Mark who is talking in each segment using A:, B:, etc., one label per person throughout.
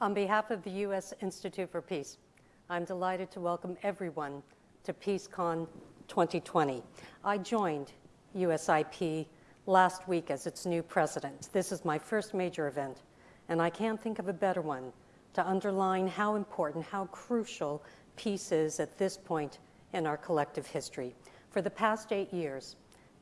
A: On behalf of the U.S. Institute for Peace, I'm delighted to welcome everyone to PeaceCon 2020. I joined USIP last week as its new president. This is my first major event, and I can't think of a better one to underline how important, how crucial peace is at this point in our collective history. For the past eight years,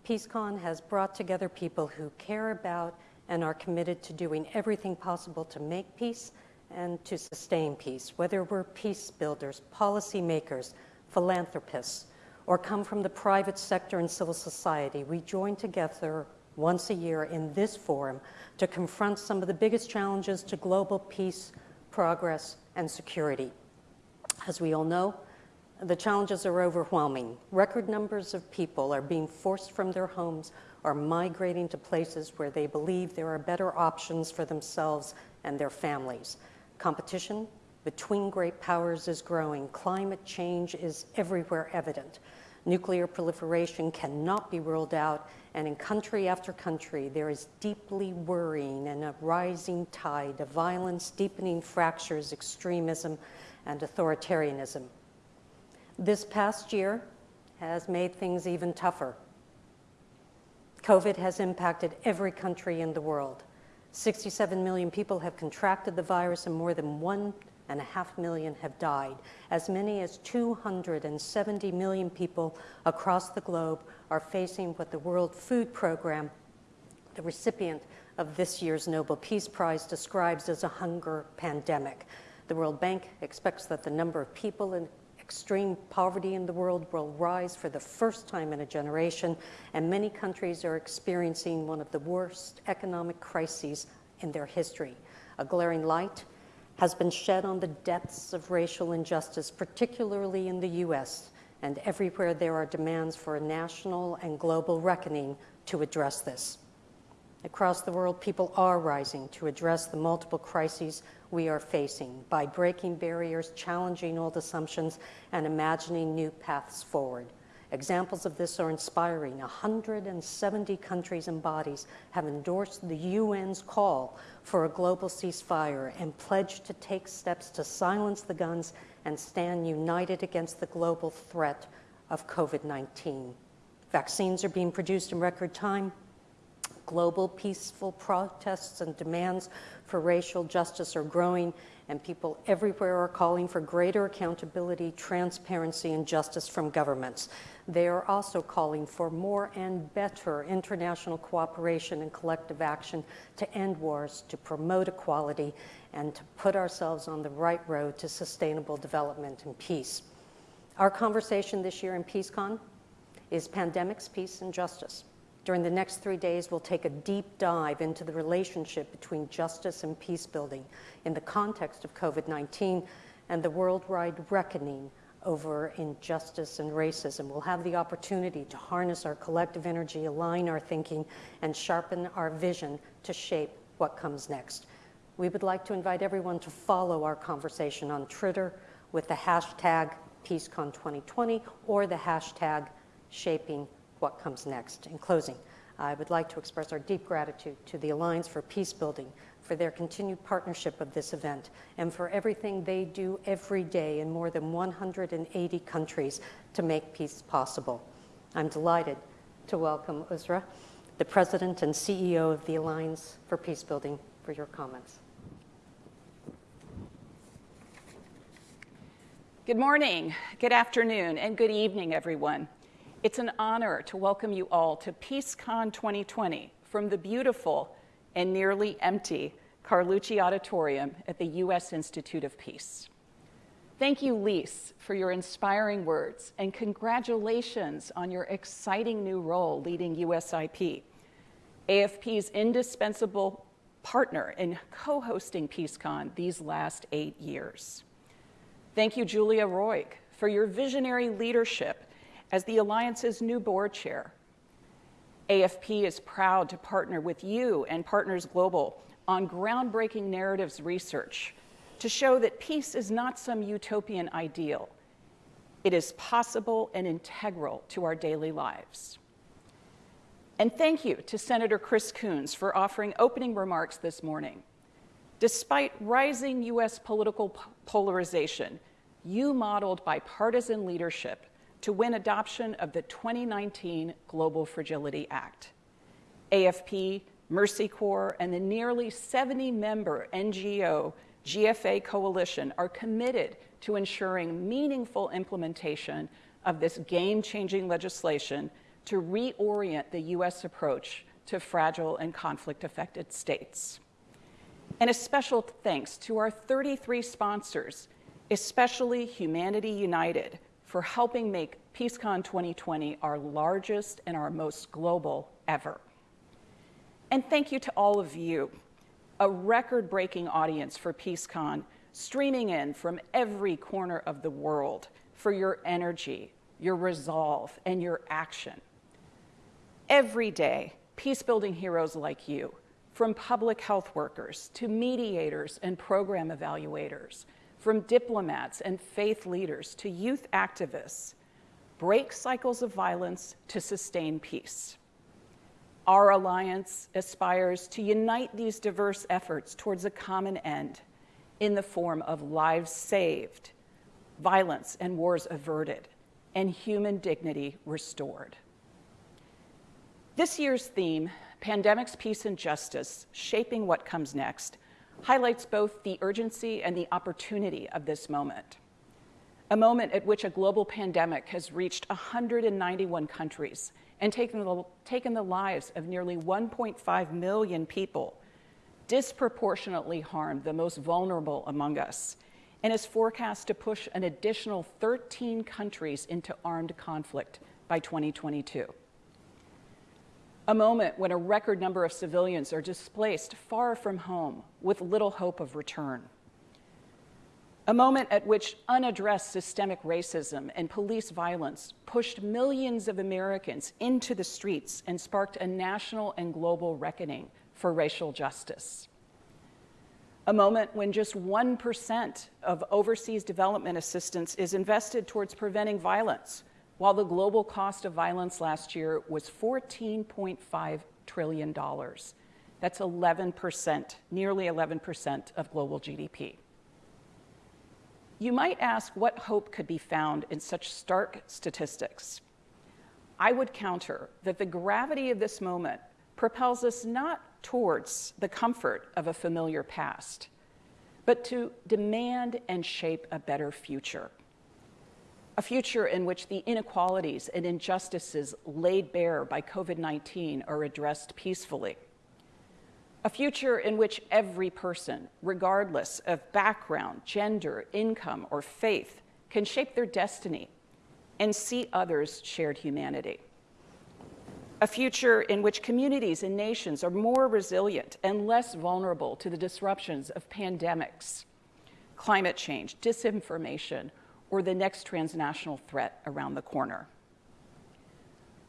A: PeaceCon has brought together people who care about and are committed to doing everything possible to make peace and to sustain peace, whether we're peace builders, policymakers, philanthropists, or come from the private sector and civil society. We join together once a year in this forum to confront some of the biggest challenges to global peace, progress, and security. As we all know, the challenges are overwhelming. Record numbers of people are being forced from their homes or migrating to places where they believe there are better options for themselves and their families. Competition between great powers is growing. Climate change is everywhere evident. Nuclear proliferation cannot be ruled out, and in country after country, there is deeply worrying and a rising tide of violence, deepening fractures, extremism, and authoritarianism. This past year has made things even tougher. COVID has impacted every country in the world. 67 million people have contracted the virus and more than one and a half million have died. As many as 270 million people across the globe are facing what the World Food Program, the recipient of this year's Nobel Peace Prize, describes as a hunger pandemic. The World Bank expects that the number of people in extreme poverty in the world will rise for the first time in a generation, and many countries are experiencing one of the worst economic crises in their history. A glaring light has been shed on the depths of racial injustice, particularly in the U.S., and everywhere there are demands for a national and global reckoning to address this. Across the world, people are rising to address the multiple crises we are facing by breaking barriers, challenging old assumptions, and imagining new paths forward. Examples of this are inspiring. 170 countries and bodies have endorsed the UN's call for a global ceasefire and pledged to take steps to silence the guns and stand united against the global threat of COVID 19. Vaccines are being produced in record time. Global peaceful protests and demands for racial justice are growing, and people everywhere are calling for greater accountability, transparency, and justice from governments. They are also calling for more and better international cooperation and collective action to end wars, to promote equality, and to put ourselves on the right road to sustainable development and peace. Our conversation this year in PeaceCon is pandemics, peace, and justice. During the next three days, we'll take a deep dive into the relationship between justice and peace building in the context of COVID 19 and the worldwide reckoning over injustice and racism. We'll have the opportunity to harness our collective energy, align our thinking, and sharpen our vision to shape what comes next. We would like to invite everyone to follow our conversation on Twitter with the hashtag PeaceCon2020 or the hashtag Shaping what comes next. In closing, I would like to express our deep gratitude to the Alliance for Peace Building for their continued partnership of this event and for everything they do every day in more than 180 countries to make peace possible. I'm delighted to welcome Uzra, the President and CEO of the Alliance for Peace Building, for your comments.
B: Good morning, good afternoon, and good evening, everyone. It's an honor to welcome you all to PeaceCon 2020 from the beautiful and nearly empty Carlucci Auditorium at the U.S. Institute of Peace. Thank you, Lise, for your inspiring words, and congratulations on your exciting new role leading USIP, AFP's indispensable partner in co-hosting PeaceCon these last eight years. Thank you, Julia Roig, for your visionary leadership as the Alliance's new board chair. AFP is proud to partner with you and Partners Global on groundbreaking narratives research to show that peace is not some utopian ideal. It is possible and integral to our daily lives. And thank you to Senator Chris Coons for offering opening remarks this morning. Despite rising U.S. political polarization, you modeled bipartisan leadership to win adoption of the 2019 Global Fragility Act. AFP, Mercy Corps, and the nearly 70 member NGO GFA coalition are committed to ensuring meaningful implementation of this game changing legislation to reorient the U.S. approach to fragile and conflict affected states. And a special thanks to our 33 sponsors, especially Humanity United, for helping make PeaceCon 2020 our largest and our most global ever. And thank you to all of you, a record breaking audience for PeaceCon, streaming in from every corner of the world for your energy, your resolve, and your action. Every day, peace building heroes like you, from public health workers to mediators and program evaluators, from diplomats and faith leaders to youth activists, break cycles of violence to sustain peace. Our alliance aspires to unite these diverse efforts towards a common end in the form of lives saved, violence and wars averted, and human dignity restored. This year's theme, Pandemics, Peace, and Justice Shaping What Comes Next, highlights both the urgency and the opportunity of this moment. A moment at which a global pandemic has reached 191 countries and taken the, taken the lives of nearly 1.5 million people, disproportionately harmed the most vulnerable among us, and is forecast to push an additional 13 countries into armed conflict by 2022 a moment when a record number of civilians are displaced far from home with little hope of return. A moment at which unaddressed systemic racism and police violence pushed millions of Americans into the streets and sparked a national and global reckoning for racial justice. A moment when just 1% of overseas development assistance is invested towards preventing violence while the global cost of violence last year was $14.5 trillion. That's 11%, nearly 11% of global GDP. You might ask what hope could be found in such stark statistics. I would counter that the gravity of this moment propels us not towards the comfort of a familiar past, but to demand and shape a better future a future in which the inequalities and injustices laid bare by COVID 19 are addressed peacefully. A future in which every person, regardless of background, gender, income, or faith, can shape their destiny and see others' shared humanity. A future in which communities and nations are more resilient and less vulnerable to the disruptions of pandemics, climate change, disinformation, or the next transnational threat around the corner.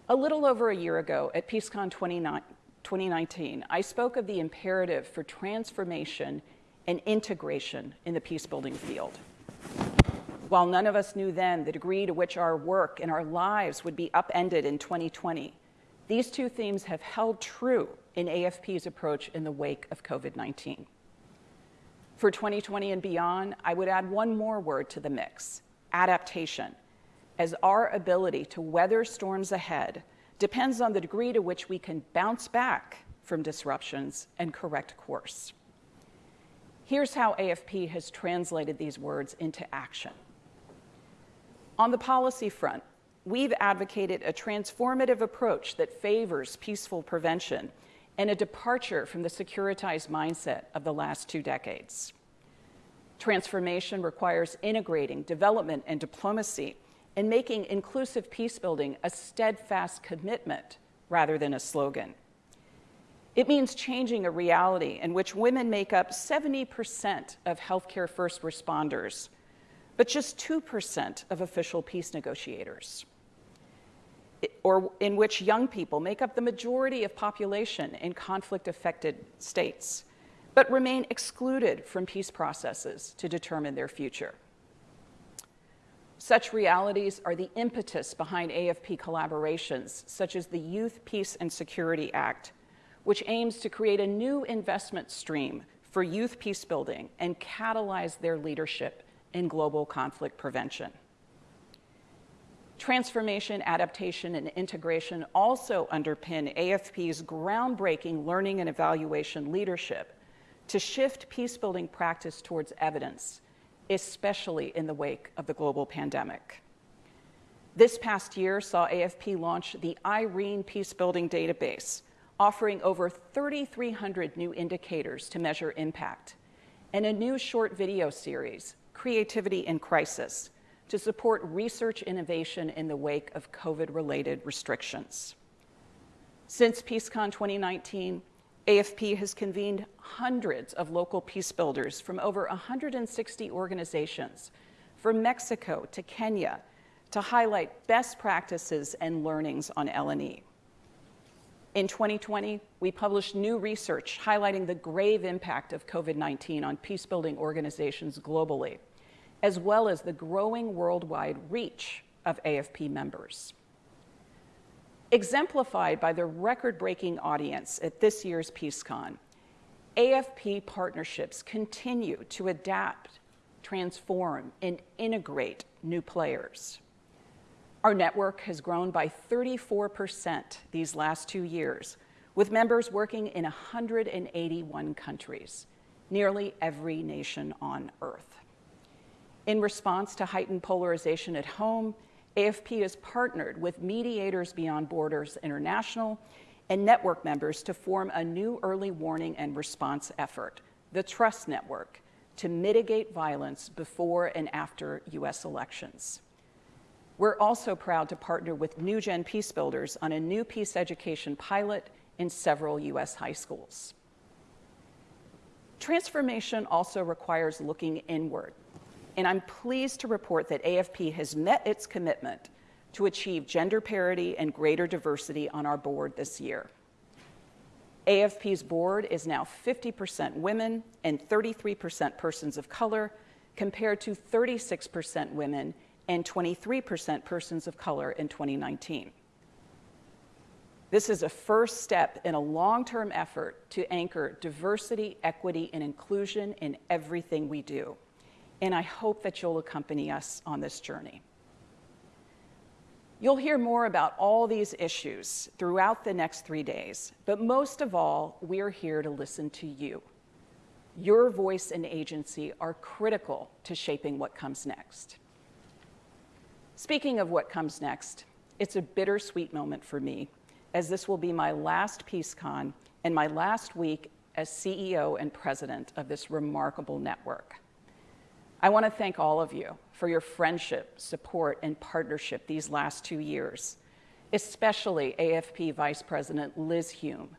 B: A little over a year ago at PeaceCon 2019, I spoke of the imperative for transformation and integration in the peacebuilding field. While none of us knew then the degree to which our work and our lives would be upended in 2020, these two themes have held true in AFP's approach in the wake of COVID 19. For 2020 and beyond, I would add one more word to the mix adaptation, as our ability to weather storms ahead depends on the degree to which we can bounce back from disruptions and correct course. Here's how AFP has translated these words into action. On the policy front, we've advocated a transformative approach that favors peaceful prevention and a departure from the securitized mindset of the last two decades. Transformation requires integrating development and diplomacy and making inclusive peacebuilding a steadfast commitment rather than a slogan. It means changing a reality in which women make up 70% of healthcare first responders, but just 2% of official peace negotiators. Or in which young people make up the majority of population in conflict affected states but remain excluded from peace processes to determine their future. Such realities are the impetus behind AFP collaborations, such as the Youth Peace and Security Act, which aims to create a new investment stream for youth peacebuilding and catalyze their leadership in global conflict prevention. Transformation, adaptation, and integration also underpin AFP's groundbreaking learning and evaluation leadership to shift peacebuilding practice towards evidence, especially in the wake of the global pandemic. This past year saw AFP launch the Eirene Peacebuilding Database, offering over 3,300 new indicators to measure impact, and a new short video series, Creativity in Crisis, to support research innovation in the wake of COVID related restrictions. Since PeaceCon 2019, AFP has convened hundreds of local peace builders from over 160 organizations, from Mexico to Kenya, to highlight best practices and learnings on L&E. In 2020, we published new research highlighting the grave impact of COVID 19 on peacebuilding organizations globally, as well as the growing worldwide reach of AFP members. Exemplified by the record breaking audience at this year's PeaceCon, AFP partnerships continue to adapt, transform, and integrate new players. Our network has grown by 34% these last two years, with members working in 181 countries, nearly every nation on Earth. In response to heightened polarization at home, AFP has partnered with Mediators Beyond Borders International and network members to form a new early warning and response effort, the Trust Network, to mitigate violence before and after U.S. elections. We're also proud to partner with New Gen Peace Builders on a new peace education pilot in several U.S. high schools. Transformation also requires looking inward, and I'm pleased to report that AFP has met its commitment to achieve gender parity and greater diversity on our board this year. AFP's board is now 50% women and 33% persons of color, compared to 36% women and 23% persons of color in 2019. This is a first step in a long term effort to anchor diversity, equity, and inclusion in everything we do. And I hope that you'll accompany us on this journey. You'll hear more about all these issues throughout the next three days, but most of all, we're here to listen to you. Your voice and agency are critical to shaping what comes next. Speaking of what comes next, it's a bittersweet moment for me, as this will be my last PeaceCon and my last week as CEO and president of this remarkable network. I want to thank all of you for your friendship, support, and partnership these last two years, especially AFP Vice President Liz Hume,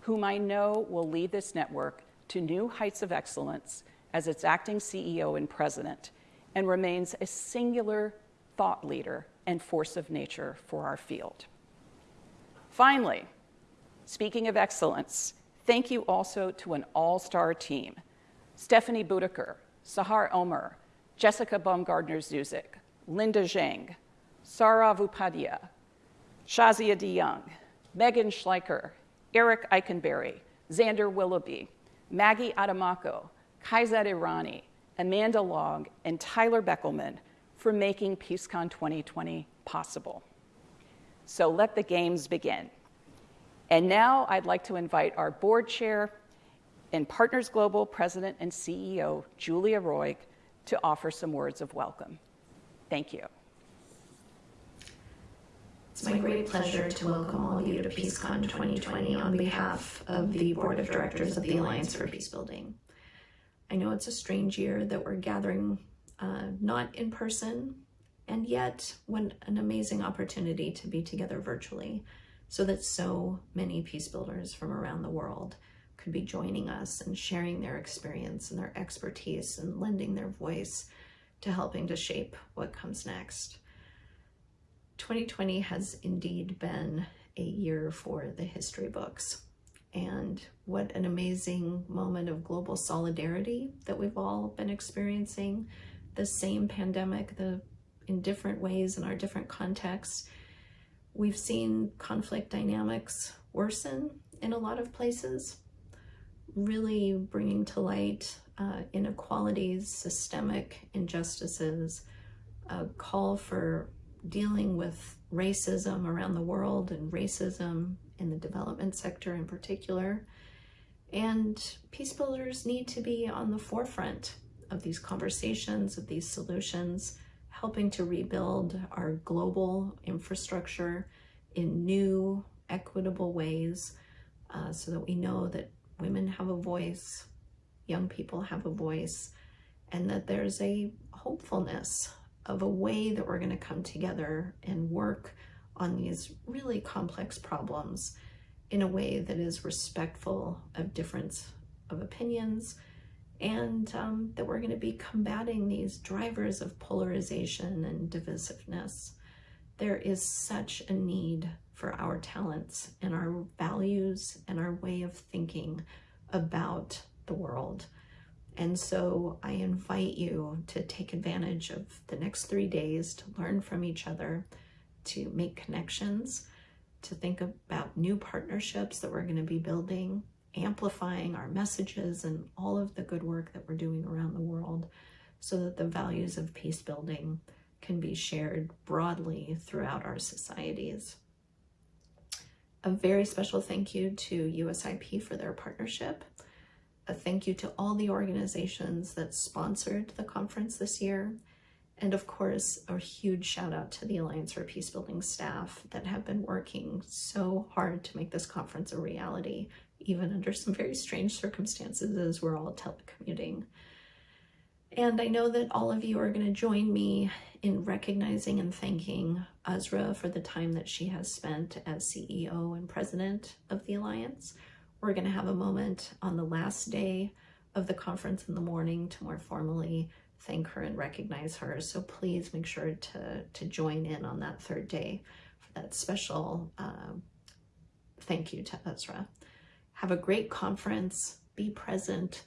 B: whom I know will lead this network to new heights of excellence as its acting CEO and president, and remains a singular thought leader and force of nature for our field. Finally, speaking of excellence, thank you also to an all star team Stephanie Budiker, Sahar Omer, Jessica Baumgardner Zuzik, Linda Zhang, Sarah Vupadia, Shazia DeYoung, Megan Schleicher, Eric Eikenberry, Xander Willoughby, Maggie Adamako, Kaizad Irani, Amanda Long, and Tyler Beckelman for making PeaceCon 2020 possible. So let the games begin. And now I'd like to invite our board chair and Partners Global President and CEO, Julia Roig, to offer some words of welcome. Thank you.
C: It's my great pleasure to welcome all of you to PeaceCon 2020 on behalf of the Board of Directors of the Alliance for Peacebuilding. I know it's a strange year that we're gathering uh, not in person, and yet when an amazing opportunity to be together virtually so that so many peace builders from around the world could be joining us and sharing their experience and their expertise and lending their voice to helping to shape what comes next. 2020 has indeed been a year for the history books. And what an amazing moment of global solidarity that we've all been experiencing the same pandemic the in different ways in our different contexts. We've seen conflict dynamics worsen in a lot of places, really bringing to light uh, inequalities, systemic injustices, a call for dealing with racism around the world and racism in the development sector in particular. And peace builders need to be on the forefront of these conversations, of these solutions, helping to rebuild our global infrastructure in new, equitable ways uh, so that we know that women have a voice, young people have a voice, and that there's a hopefulness of a way that we're going to come together and work on these really complex problems in a way that is respectful of difference of opinions and um, that we're going to be combating these drivers of polarization and divisiveness. There is such a need for our talents and our values and our way of thinking about the world. And so I invite you to take advantage of the next three days to learn from each other, to make connections, to think about new partnerships that we're going to be building, amplifying our messages and all of the good work that we're doing around the world so that the values of peace building can be shared broadly throughout our societies. A very special thank you to USIP for their partnership. A thank you to all the organizations that sponsored the conference this year. And of course, a huge shout out to the Alliance for Peacebuilding staff that have been working so hard to make this conference a reality, even under some very strange circumstances as we're all telecommuting. And I know that all of you are going to join me in recognizing and thanking Uzra for the time that she has spent as CEO and president of the Alliance. We're going to have a moment on the last day of the conference in the morning to more formally thank her and recognize her. So please make sure to, to join in on that third day for that special uh, thank you to Uzra. Have a great conference, be present,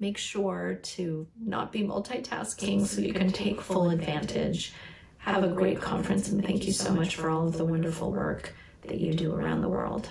C: make sure to not be multitasking so you can take full advantage. Have a great conference and thank you so much for all of the wonderful work that you do around the world.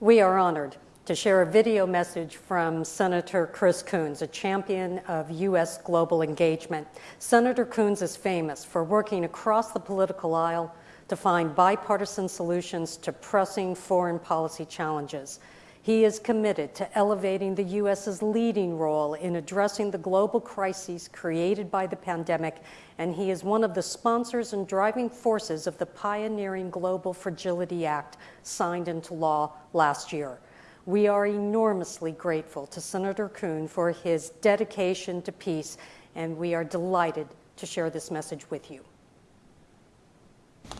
A: We are honored to share a video message from Senator Chris Coons, a champion of U.S. global engagement. Senator Coons is famous for working across the political aisle to find bipartisan solutions to pressing foreign policy challenges. He is committed to elevating the U.S.'s leading role in addressing the global crises created by the pandemic, and he is one of the sponsors and driving forces of the pioneering Global Fragility Act signed into law last year. We are enormously grateful to Senator Coon for his dedication to peace, and we are delighted to share this message with you.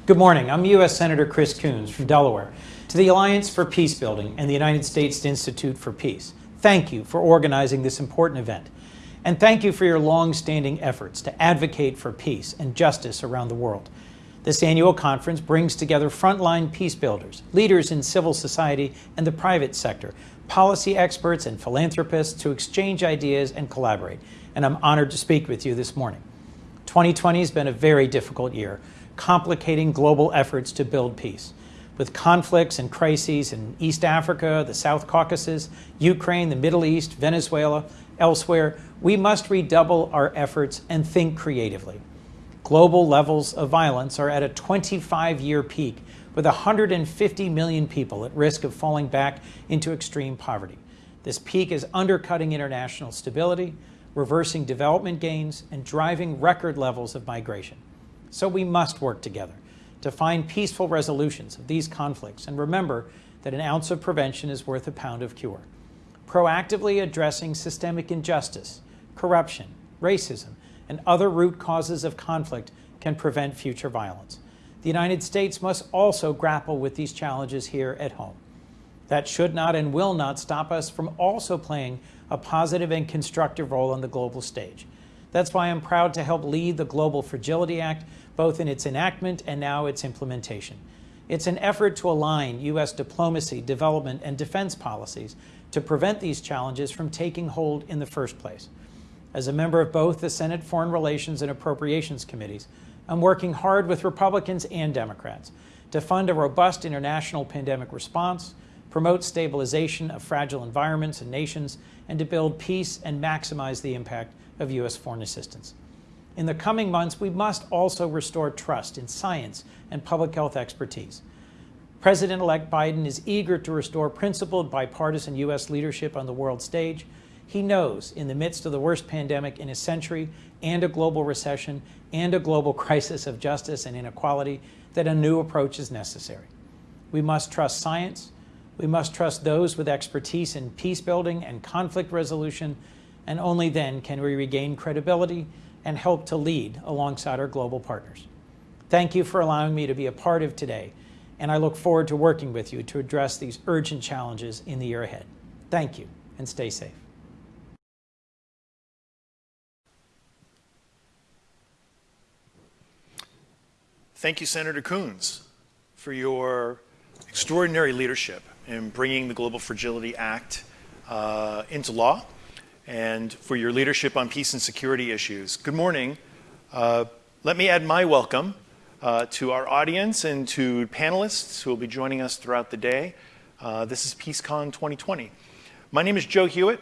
D: Good morning. I'm U.S. Senator Chris Coons from Delaware. The Alliance for Peacebuilding and the United States Institute for Peace, thank you for organizing this important event. And thank you for your long-standing efforts to advocate for peace and justice around the world. This annual conference brings together frontline peace builders, leaders in civil society and the private sector, policy experts and philanthropists to exchange ideas and collaborate. And I'm honored to speak with you this morning. 2020 has been a very difficult year, complicating global efforts to build peace with conflicts and crises in East Africa, the South Caucasus, Ukraine, the Middle East, Venezuela, elsewhere, we must redouble our efforts and think creatively. Global levels of violence are at a 25 year peak, with 150 million people at risk of falling back into extreme poverty. This peak is undercutting international stability, reversing development gains, and driving record levels of migration. So we must work together to find peaceful resolutions of these conflicts and remember that an ounce of prevention is worth a pound of cure. Proactively addressing systemic injustice, corruption, racism, and other root causes of conflict can prevent future violence. The United States must also grapple with these challenges here at home. That should not and will not stop us from also playing a positive and constructive role on the global stage. That's why I'm proud to help lead the Global Fragility Act, both in its enactment and now its implementation. It's an effort to align U.S. diplomacy, development, and defense policies to prevent these challenges from taking hold in the first place. As a member of both the Senate Foreign Relations and Appropriations Committees, I'm working hard with Republicans and Democrats to fund a robust international pandemic response, promote stabilization of fragile environments and nations, and to build peace and maximize the impact of U.S. foreign assistance. In the coming months, we must also restore trust in science and public health expertise. President elect Biden is eager to restore principled bipartisan U.S. leadership on the world stage. He knows, in the midst of the worst pandemic in a century and a global recession and a global crisis of justice and inequality, that a new approach is necessary. We must trust science. We must trust those with expertise in peace building and conflict resolution, and only then can we regain credibility and help to lead alongside our global partners. Thank you for allowing me to be a part of today, and I look forward to working with you to address these urgent challenges in the year ahead. Thank you, and stay safe.
E: Thank you, Senator Coons, for your extraordinary leadership in bringing the Global Fragility Act uh, into law and for your leadership on peace and security issues. Good morning. Uh, let me add my welcome uh, to our audience and to panelists who will be joining us throughout the day. Uh, this is PeaceCon 2020. My name is Joe Hewitt.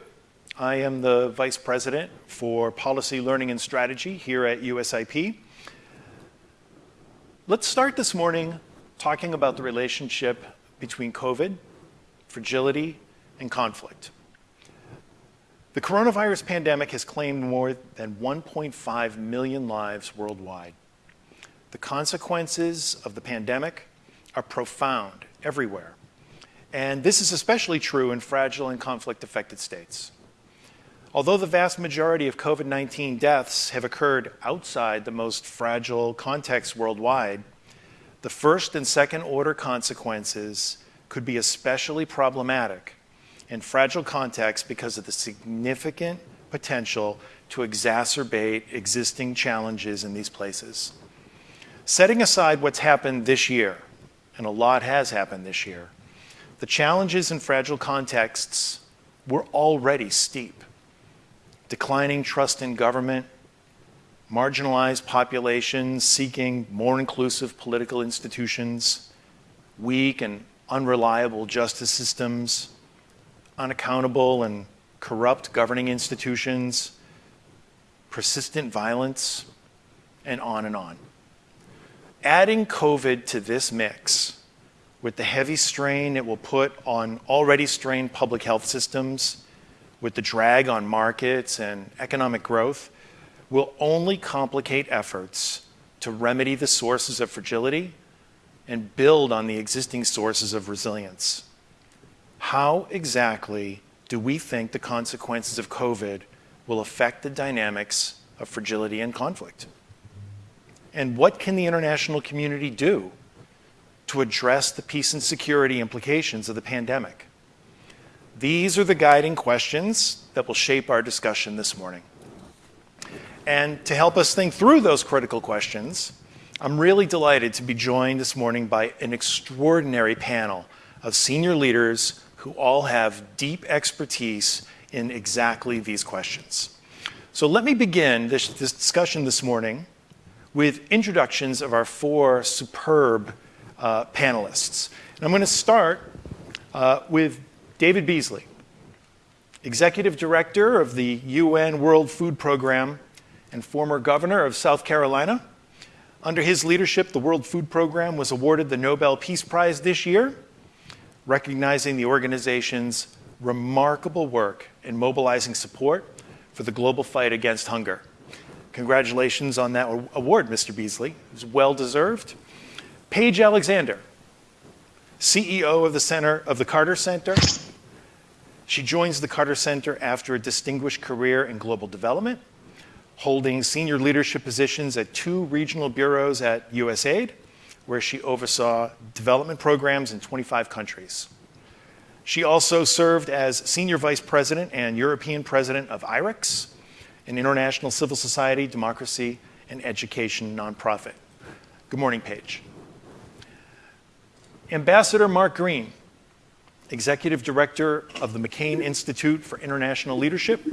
E: I am the Vice President for Policy, Learning, and Strategy here at USIP. Let's start this morning talking about the relationship between COVID, fragility, and conflict. The coronavirus pandemic has claimed more than 1.5 million lives worldwide. The consequences of the pandemic are profound everywhere. And this is especially true in fragile and conflict affected states. Although the vast majority of COVID 19 deaths have occurred outside the most fragile contexts worldwide, the first and second order consequences could be especially problematic in fragile contexts because of the significant potential to exacerbate existing challenges in these places. Setting aside what's happened this year, and a lot has happened this year, the challenges in fragile contexts were already steep declining trust in government, marginalized populations seeking more inclusive political institutions, weak and unreliable justice systems, unaccountable and corrupt governing institutions, persistent violence, and on and on. Adding COVID to this mix, with the heavy strain it will put on already strained public health systems, with the drag on markets and economic growth, will only complicate efforts to remedy the sources of fragility and build on the existing sources of resilience. How exactly do we think the consequences of COVID will affect the dynamics of fragility and conflict? And what can the international community do to address the peace and security implications of the pandemic? These are the guiding questions that will shape our discussion this morning. And to help us think through those critical questions, I'm really delighted to be joined this morning by an extraordinary panel of senior leaders who all have deep expertise in exactly these questions. So let me begin this, this discussion this morning with introductions of our four superb uh, panelists. And I'm going to start uh, with David Beasley, Executive Director of the UN World Food Program and former governor of South Carolina. Under his leadership, the World Food Program was awarded the Nobel Peace Prize this year, recognizing the organization's remarkable work in mobilizing support for the global fight against hunger. Congratulations on that award, Mr. Beasley. It's well deserved. Paige Alexander, CEO of the Center of the Carter Center. She joins the Carter Center after a distinguished career in global development, holding senior leadership positions at two regional bureaus at USAID, where she oversaw development programs in 25 countries. She also served as senior vice president and European president of IREX, an international civil society, democracy, and education nonprofit. Good morning, Paige. Ambassador Mark Green, Executive Director of the McCain Institute for International Leadership.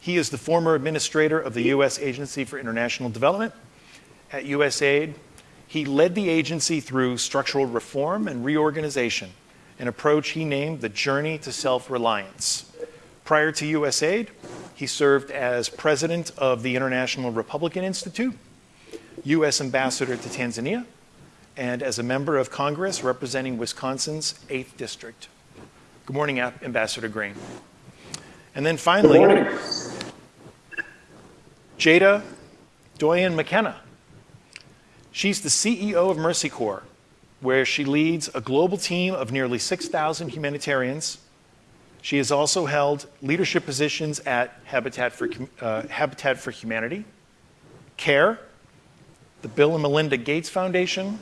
E: He is the former administrator of the U.S. Agency for International Development. At USAID, he led the agency through structural reform and reorganization an approach he named the Journey to Self-Reliance. Prior to USAID, he served as president of the International Republican Institute, U.S. Ambassador to Tanzania, and as a member of Congress representing Wisconsin's 8th District. Good morning, Ambassador Green. And then finally, Tjada D'Oyen McKenna. She's the CEO of Mercy Corps, where she leads a global team of nearly 6,000 humanitarians. She has also held leadership positions at Habitat for, uh, Habitat for Humanity, CARE, the Bill and Melinda Gates Foundation,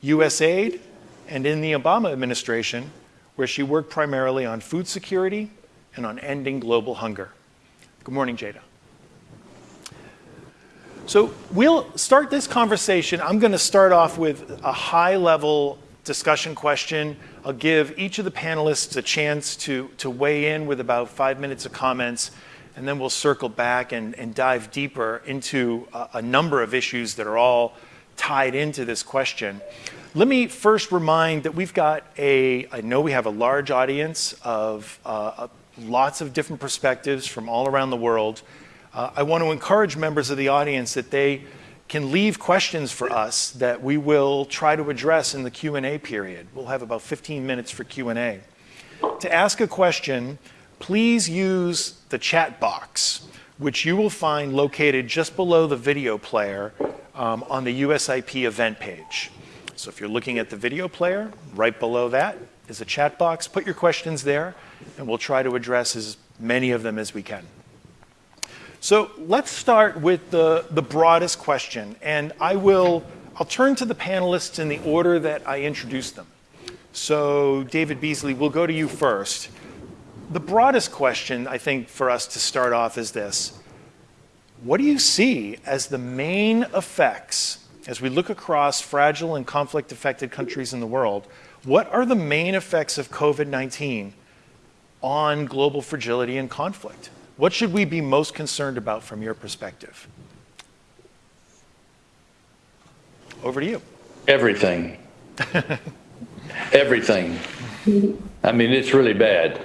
E: USAID, and in the Obama administration, where she worked primarily on food security and on ending global hunger. Good morning, Tjada. So we'll start this conversation. I'm going to start off with a high level discussion question. I'll give each of the panelists a chance to, to weigh in with about five minutes of comments, and then we'll circle back and, and dive deeper into a, a number of issues that are all tied into this question. Let me first remind that we've got a, I know we have a large audience of uh, lots of different perspectives from all around the world. Uh, I want to encourage members of the audience that they can leave questions for us that we will try to address in the Q&A period. We'll have about 15 minutes for Q&A. To ask a question, please use the chat box, which you will find located just below the video player um, on the USIP event page. So if you're looking at the video player, right below that is a chat box. Put your questions there, and we'll try to address as many of them as we can. So let's start with the, the broadest question, and I will I'll turn to the panelists in the order that I introduced them. So David Beasley, we'll go to you first. The broadest question, I think, for us to start off is this. What do you see as the main effects, as we look across fragile and conflict-affected countries in the world, what are the main effects of COVID-19 on global fragility and conflict? What should we be most concerned about from your perspective? Over to you.
F: Everything. Everything. I mean, it's really bad.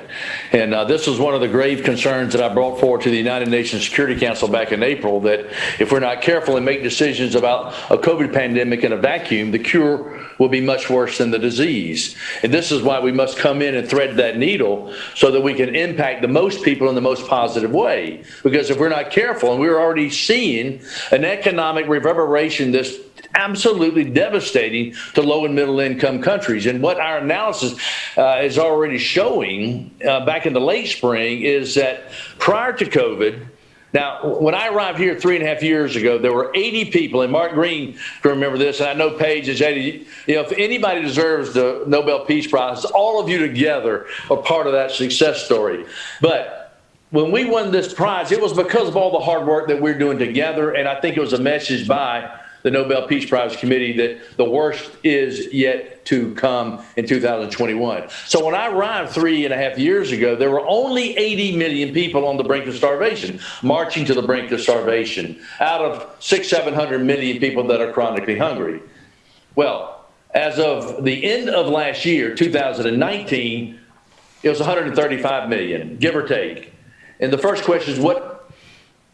F: And uh, this was one of the grave concerns that I brought forward to the United Nations Security Council back in April that if we're not careful and make decisions about a COVID pandemic in a vacuum, the cure will be much worse than the disease. And this is why we must come in and thread that needle so that we can impact the most people in the most positive way. Because if we're not careful, and we're already seeing an economic reverberation that's absolutely devastating to low and middle income countries. And what our analysis uh, is already showing uh, back in the late spring is that prior to COVID, now, when I arrived here three and a half years ago, there were 80 people, and Mark Green can remember this, and I know Paige is 80. You know, if anybody deserves the Nobel Peace Prize, all of you together are part of that success story. But when we won this prize, it was because of all the hard work that we're doing together, and I think it was a message by the Nobel Peace Prize Committee that the worst is yet to come in 2021. So when I arrived three and a half years ago, there were only 80 million people on the brink of starvation, marching to the brink of starvation, out of six, 700 million people that are chronically hungry. Well, as of the end of last year, 2019, it was 135 million, give or take. And the first question is what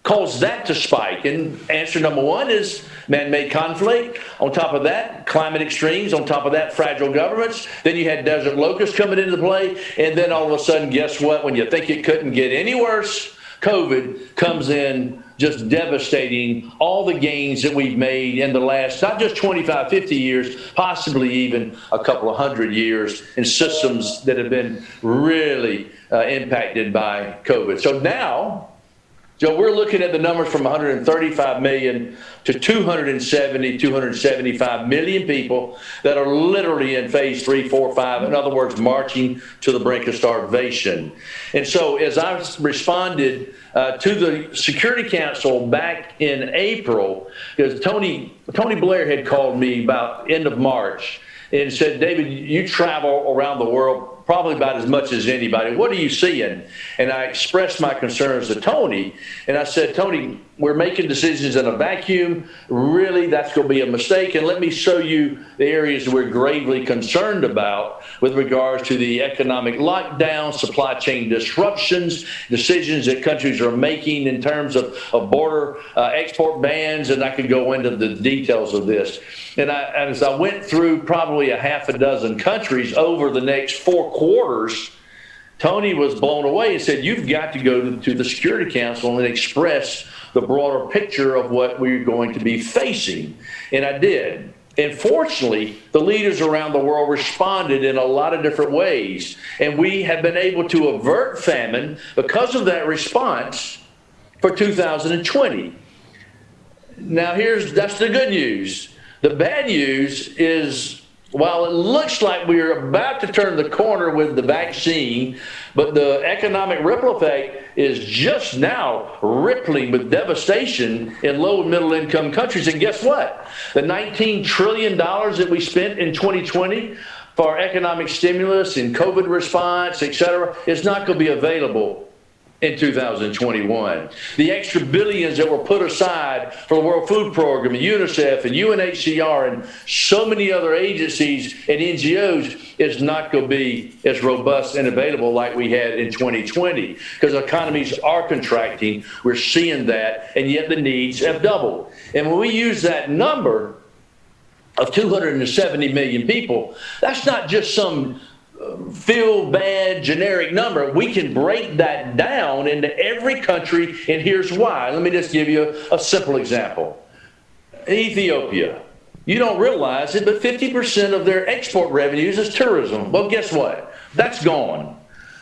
F: caused that to spike? And answer number one is man-made conflict. On top of that, climate extremes. On top of that, fragile governments. Then you had desert locusts coming into play. And then all of a sudden, guess what? When you think it couldn't get any worse, COVID comes in just devastating all the gains that we've made in the last, not just 25, 50 years, possibly even a couple of hundred years in systems that have been really uh, impacted by COVID. So now, Joe, we're looking at the numbers from 135 million to 270, 275 million people that are literally in phase three, four, five. In other words, marching to the brink of starvation. And so, as I responded uh, to the Security Council back in April, because Tony Tony Blair had called me about end of March and said, David, you travel around the world probably about as much as anybody. What are you seeing? And I expressed my concerns to Tony, and I said, Tony, we're making decisions in a vacuum. Really, that's going to be a mistake. And let me show you the areas we're gravely concerned about with regards to the economic lockdown, supply chain disruptions, decisions that countries are making in terms of, of border uh, export bans. And I could go into the details of this. And I, as I went through probably a half a dozen countries over the next four quarters, Tony was blown away and said, You've got to go to, to the Security Council and express the broader picture of what we're going to be facing. And I did. And fortunately, the leaders around the world responded in a lot of different ways. And we have been able to avert famine because of that response for 2020. Now, here's that's the good news. The bad news is while it looks like we're about to turn the corner with the vaccine, but the economic ripple effect is just now rippling with devastation in low and middle income countries. And guess what? The $19 trillion that we spent in 2020 for economic stimulus and COVID response, et cetera, is not going to be available in 2021. The extra billions that were put aside for the World Food Program and UNICEF and UNHCR and so many other agencies and NGOs is not going to be as robust and available like we had in 2020 because economies are contracting. We're seeing that, and yet the needs have doubled. And when we use that number, of 270 million people, that's not just some feel bad generic number. We can break that down into every country, and here's why. Let me just give you a, a simple example Ethiopia. You don't realize it, but 50% of their export revenues is tourism. Well, guess what? That's gone.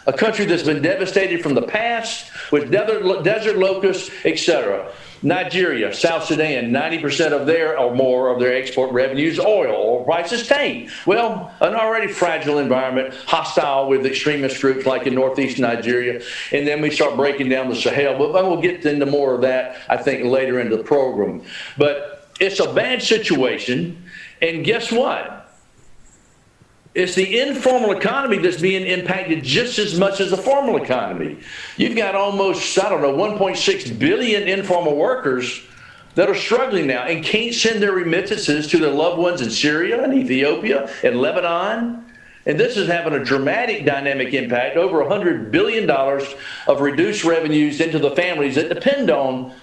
F: A country that's been devastated from the past with desert, desert locusts, etc. Nigeria, South Sudan, 90% of their or more of their export revenues oil. Oil prices tank. Well, an already fragile environment, hostile with extremist groups like in northeast Nigeria. And then we start breaking down the Sahel. But we'll get into more of that, I think, later into the program. But it's a bad situation. And guess what? It's the informal economy that's being impacted just as much as the formal economy. You've got almost, I don't know, 1.6 billion informal workers that are struggling now and can't send their remittances to their loved ones in Syria and Ethiopia and Lebanon. And this is having a dramatic dynamic impact over $100 billion of reduced revenues into the families that depend on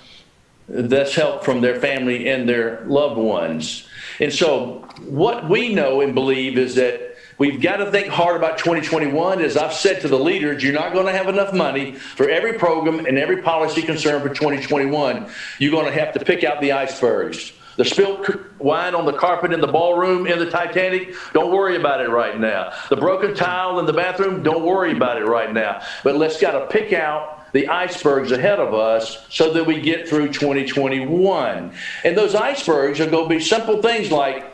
F: this help from their family and their loved ones. And so, what we know and believe is that We've got to think hard about 2021. As I've said to the leaders, you're not going to have enough money for every program and every policy concern for 2021. You're going to have to pick out the icebergs. The spilt wine on the carpet in the ballroom in the Titanic, don't worry about it right now. The broken tile in the bathroom, don't worry about it right now. But let's got to pick out the icebergs ahead of us so that we get through 2021. And those icebergs are going to be simple things like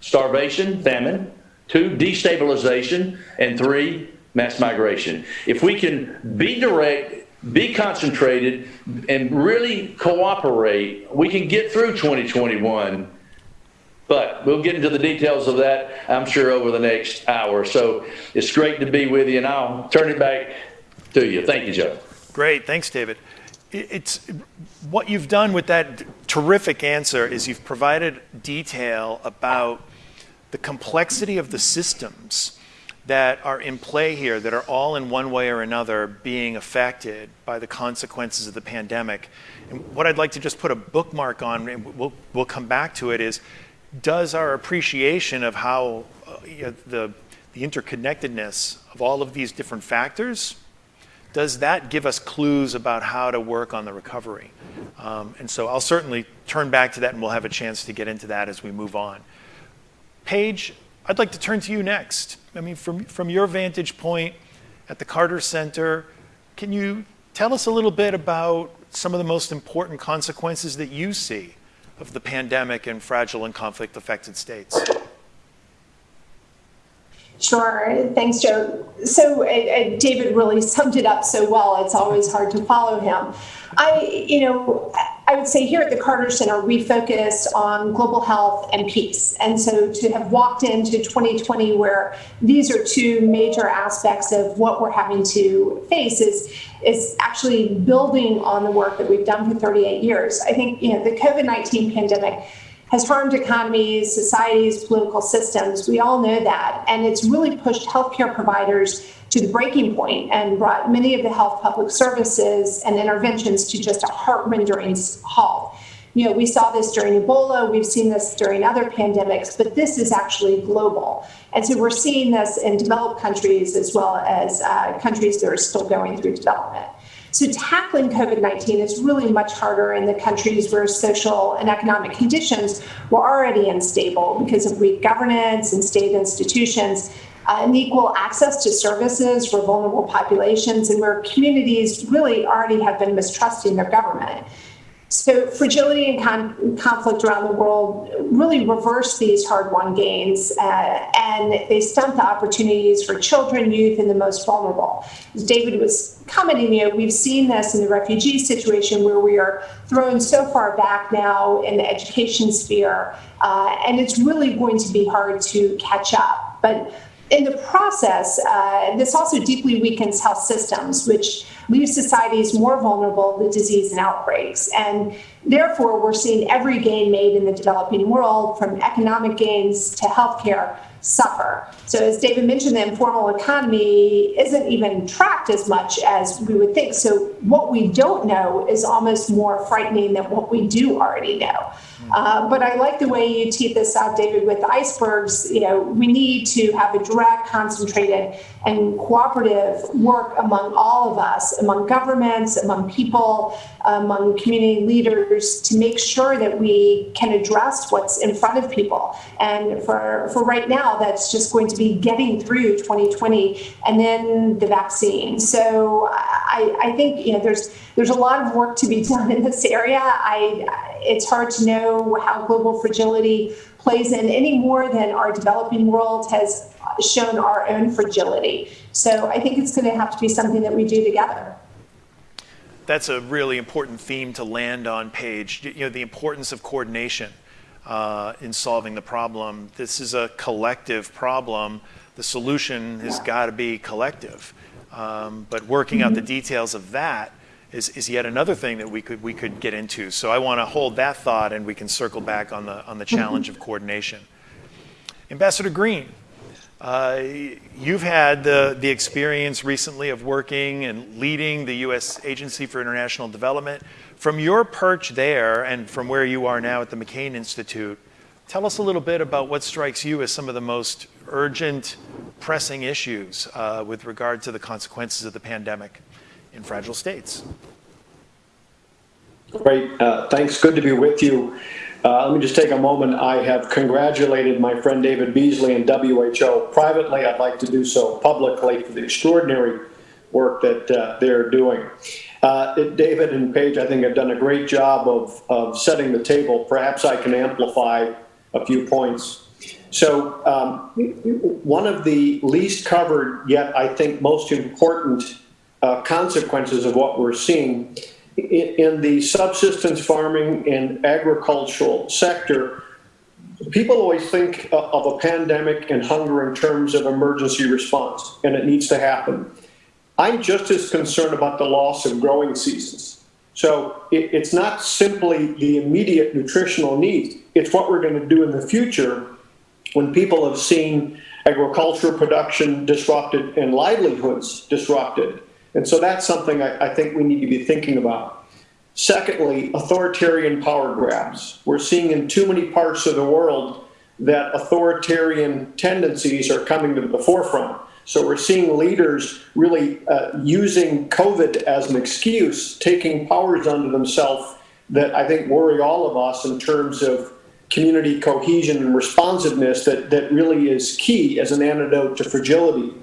F: starvation, famine, two, destabilization, and three, mass migration. If we can be direct, be concentrated, and really cooperate, we can get through 2021. But we'll get into the details of that, I'm sure, over the next hour. So it's great to be with you, and I'll turn it back to you. Thank you, Joe.
E: Great. Thanks, David. It's what you've done with that terrific answer is you've provided detail about the complexity of the systems that are in play here that are all in one way or another being affected by the consequences of the pandemic. And what I'd like to just put a bookmark on, and we'll, we'll come back to it, is does our appreciation of how uh, you know, the, the interconnectedness of all of these different factors, does that give us clues about how to work on the recovery? Um, and so I'll certainly turn back to that and we'll have a chance to get into that as we move on. Paige, I'd like to turn to you next. I mean, from, from your vantage point at the Carter Center, can you tell us a little bit about some of the most important consequences that you see of the pandemic in fragile and conflict affected states?
G: Sure. Thanks, Joe. So uh, David really summed it up so well. It's always hard to follow him. I, you know, I would say here at the Carter Center, we focus on global health and peace. And so to have walked into 2020 where these are two major aspects of what we're having to face is, is actually building on the work that we've done for 38 years. I think, you know, the COVID-19 pandemic has harmed economies, societies, political systems. We all know that. And it's really pushed healthcare providers to the breaking point and brought many of the health public services and interventions to just a heart-rending halt. You know, we saw this during Ebola, we've seen this during other pandemics, but this is actually global. And so we're seeing this in developed countries as well as uh, countries that are still going through development. So tackling COVID-19 is really much harder in the countries where social and economic conditions were already unstable because of weak governance and state institutions uh, unequal access to services for vulnerable populations and where communities really already have been mistrusting their government. So fragility and con conflict around the world really reverse these hard-won gains, uh, and they stunt the opportunities for children, youth, and the most vulnerable. As David was commenting, you know, we've seen this in the refugee situation where we are thrown so far back now in the education sphere, uh, and it's really going to be hard to catch up. But in the process, uh, this also deeply weakens health systems, which leaves societies more vulnerable to disease and outbreaks. And therefore, we're seeing every gain made in the developing world, from economic gains to healthcare, suffer. So as David mentioned, the informal economy isn't even tracked as much as we would think. So what we don't know is almost more frightening than what we do already know. Uh, but I like the way you teed this out, David, with icebergs. You know, we need to have a direct, concentrated, and cooperative work among all of us, among governments, among people, among community leaders, to make sure that we can address what's in front of people. And for, for right now, that's just going to be getting through 2020 and then the vaccine. So I, I think, you know, there's there's a lot of work to be done in this area. I, it's hard to know how global fragility plays in any more than our developing world has shown our own fragility. So I think it's going to have to be something that we do together.
E: That's a really important theme to land on, Paige. You know, the importance of coordination uh, in solving the problem. This is a collective problem. The solution has got to be collective. Um, but working out the mm-hmm. details of that is, is yet another thing that we could, we could get into. So I want to hold that thought and we can circle back on the, on the challenge of coordination. Ambassador Green, uh, you've had the, the experience recently of working and leading the U.S. Agency for International Development. From your perch there and from where you are now at the McCain Institute, tell us a little bit about what strikes you as some of the most urgent, pressing issues uh, with regard to the consequences of the pandemic in fragile states.
H: Great. Uh, thanks. Good to be with you. Uh, let me just take a moment. I have congratulated my friend David Beasley and WHO privately. I'd like to do so publicly for the extraordinary work that uh, they're doing. Uh, David and Paige, I think, have done a great job of, of setting the table. Perhaps I can amplify a few points. So um, one of the least covered, yet I think most important uh, consequences of what we're seeing in, the subsistence farming and agricultural sector, people always think of a pandemic and hunger in terms of emergency response, and it needs to happen. I'm just as concerned about the loss of growing seasons. So it, it's not simply the immediate nutritional needs, it's what we're going to do in the future when people have seen agricultural production disrupted and livelihoods disrupted. And so that's something I, I think we need to be thinking about. Secondly, authoritarian power grabs. We're seeing in too many parts of the world that authoritarian tendencies are coming to the forefront. So we're seeing leaders really uh, using COVID as an excuse, taking powers unto themselves that I think worry all of us in terms of community cohesion and responsiveness that, that really is key as an antidote to fragility.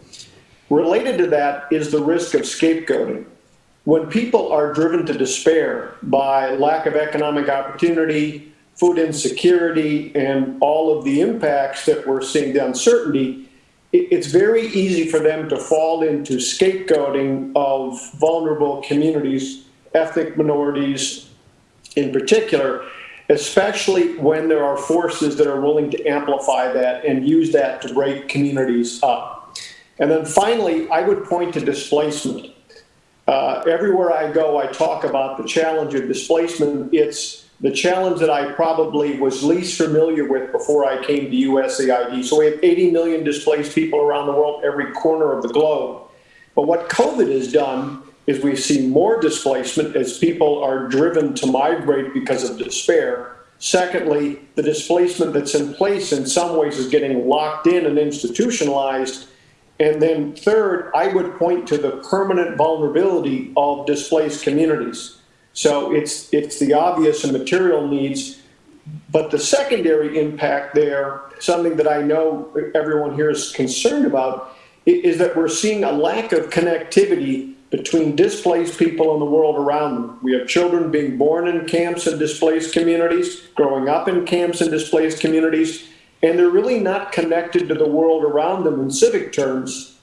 H: Related to that is the risk of scapegoating. When people are driven to despair by lack of economic opportunity, food insecurity, and all of the impacts that we're seeing, the uncertainty, it's very easy for them to fall into scapegoating of vulnerable communities, ethnic minorities, in particular, especially when there are forces that are willing to amplify that and use that to break communities up. And then finally, I would point to displacement. Uh, everywhere I go, I talk about the challenge of displacement. It's the challenge that I probably was least familiar with before I came to USAID. So we have 80 million displaced people around the world, every corner of the globe. But what COVID has done is we see more displacement as people are driven to migrate because of despair. Secondly, the displacement that's in place in some ways is getting locked in and institutionalized. And then third, I would point to the permanent vulnerability of displaced communities. So it's, it's the obvious and material needs, but the secondary impact there, something that I know everyone here is concerned about, is that we're seeing a lack of connectivity between displaced people in the world around them. We have children being born in camps and displaced communities, growing up in camps and displaced communities, and they're really not connected to the world around them in civic terms.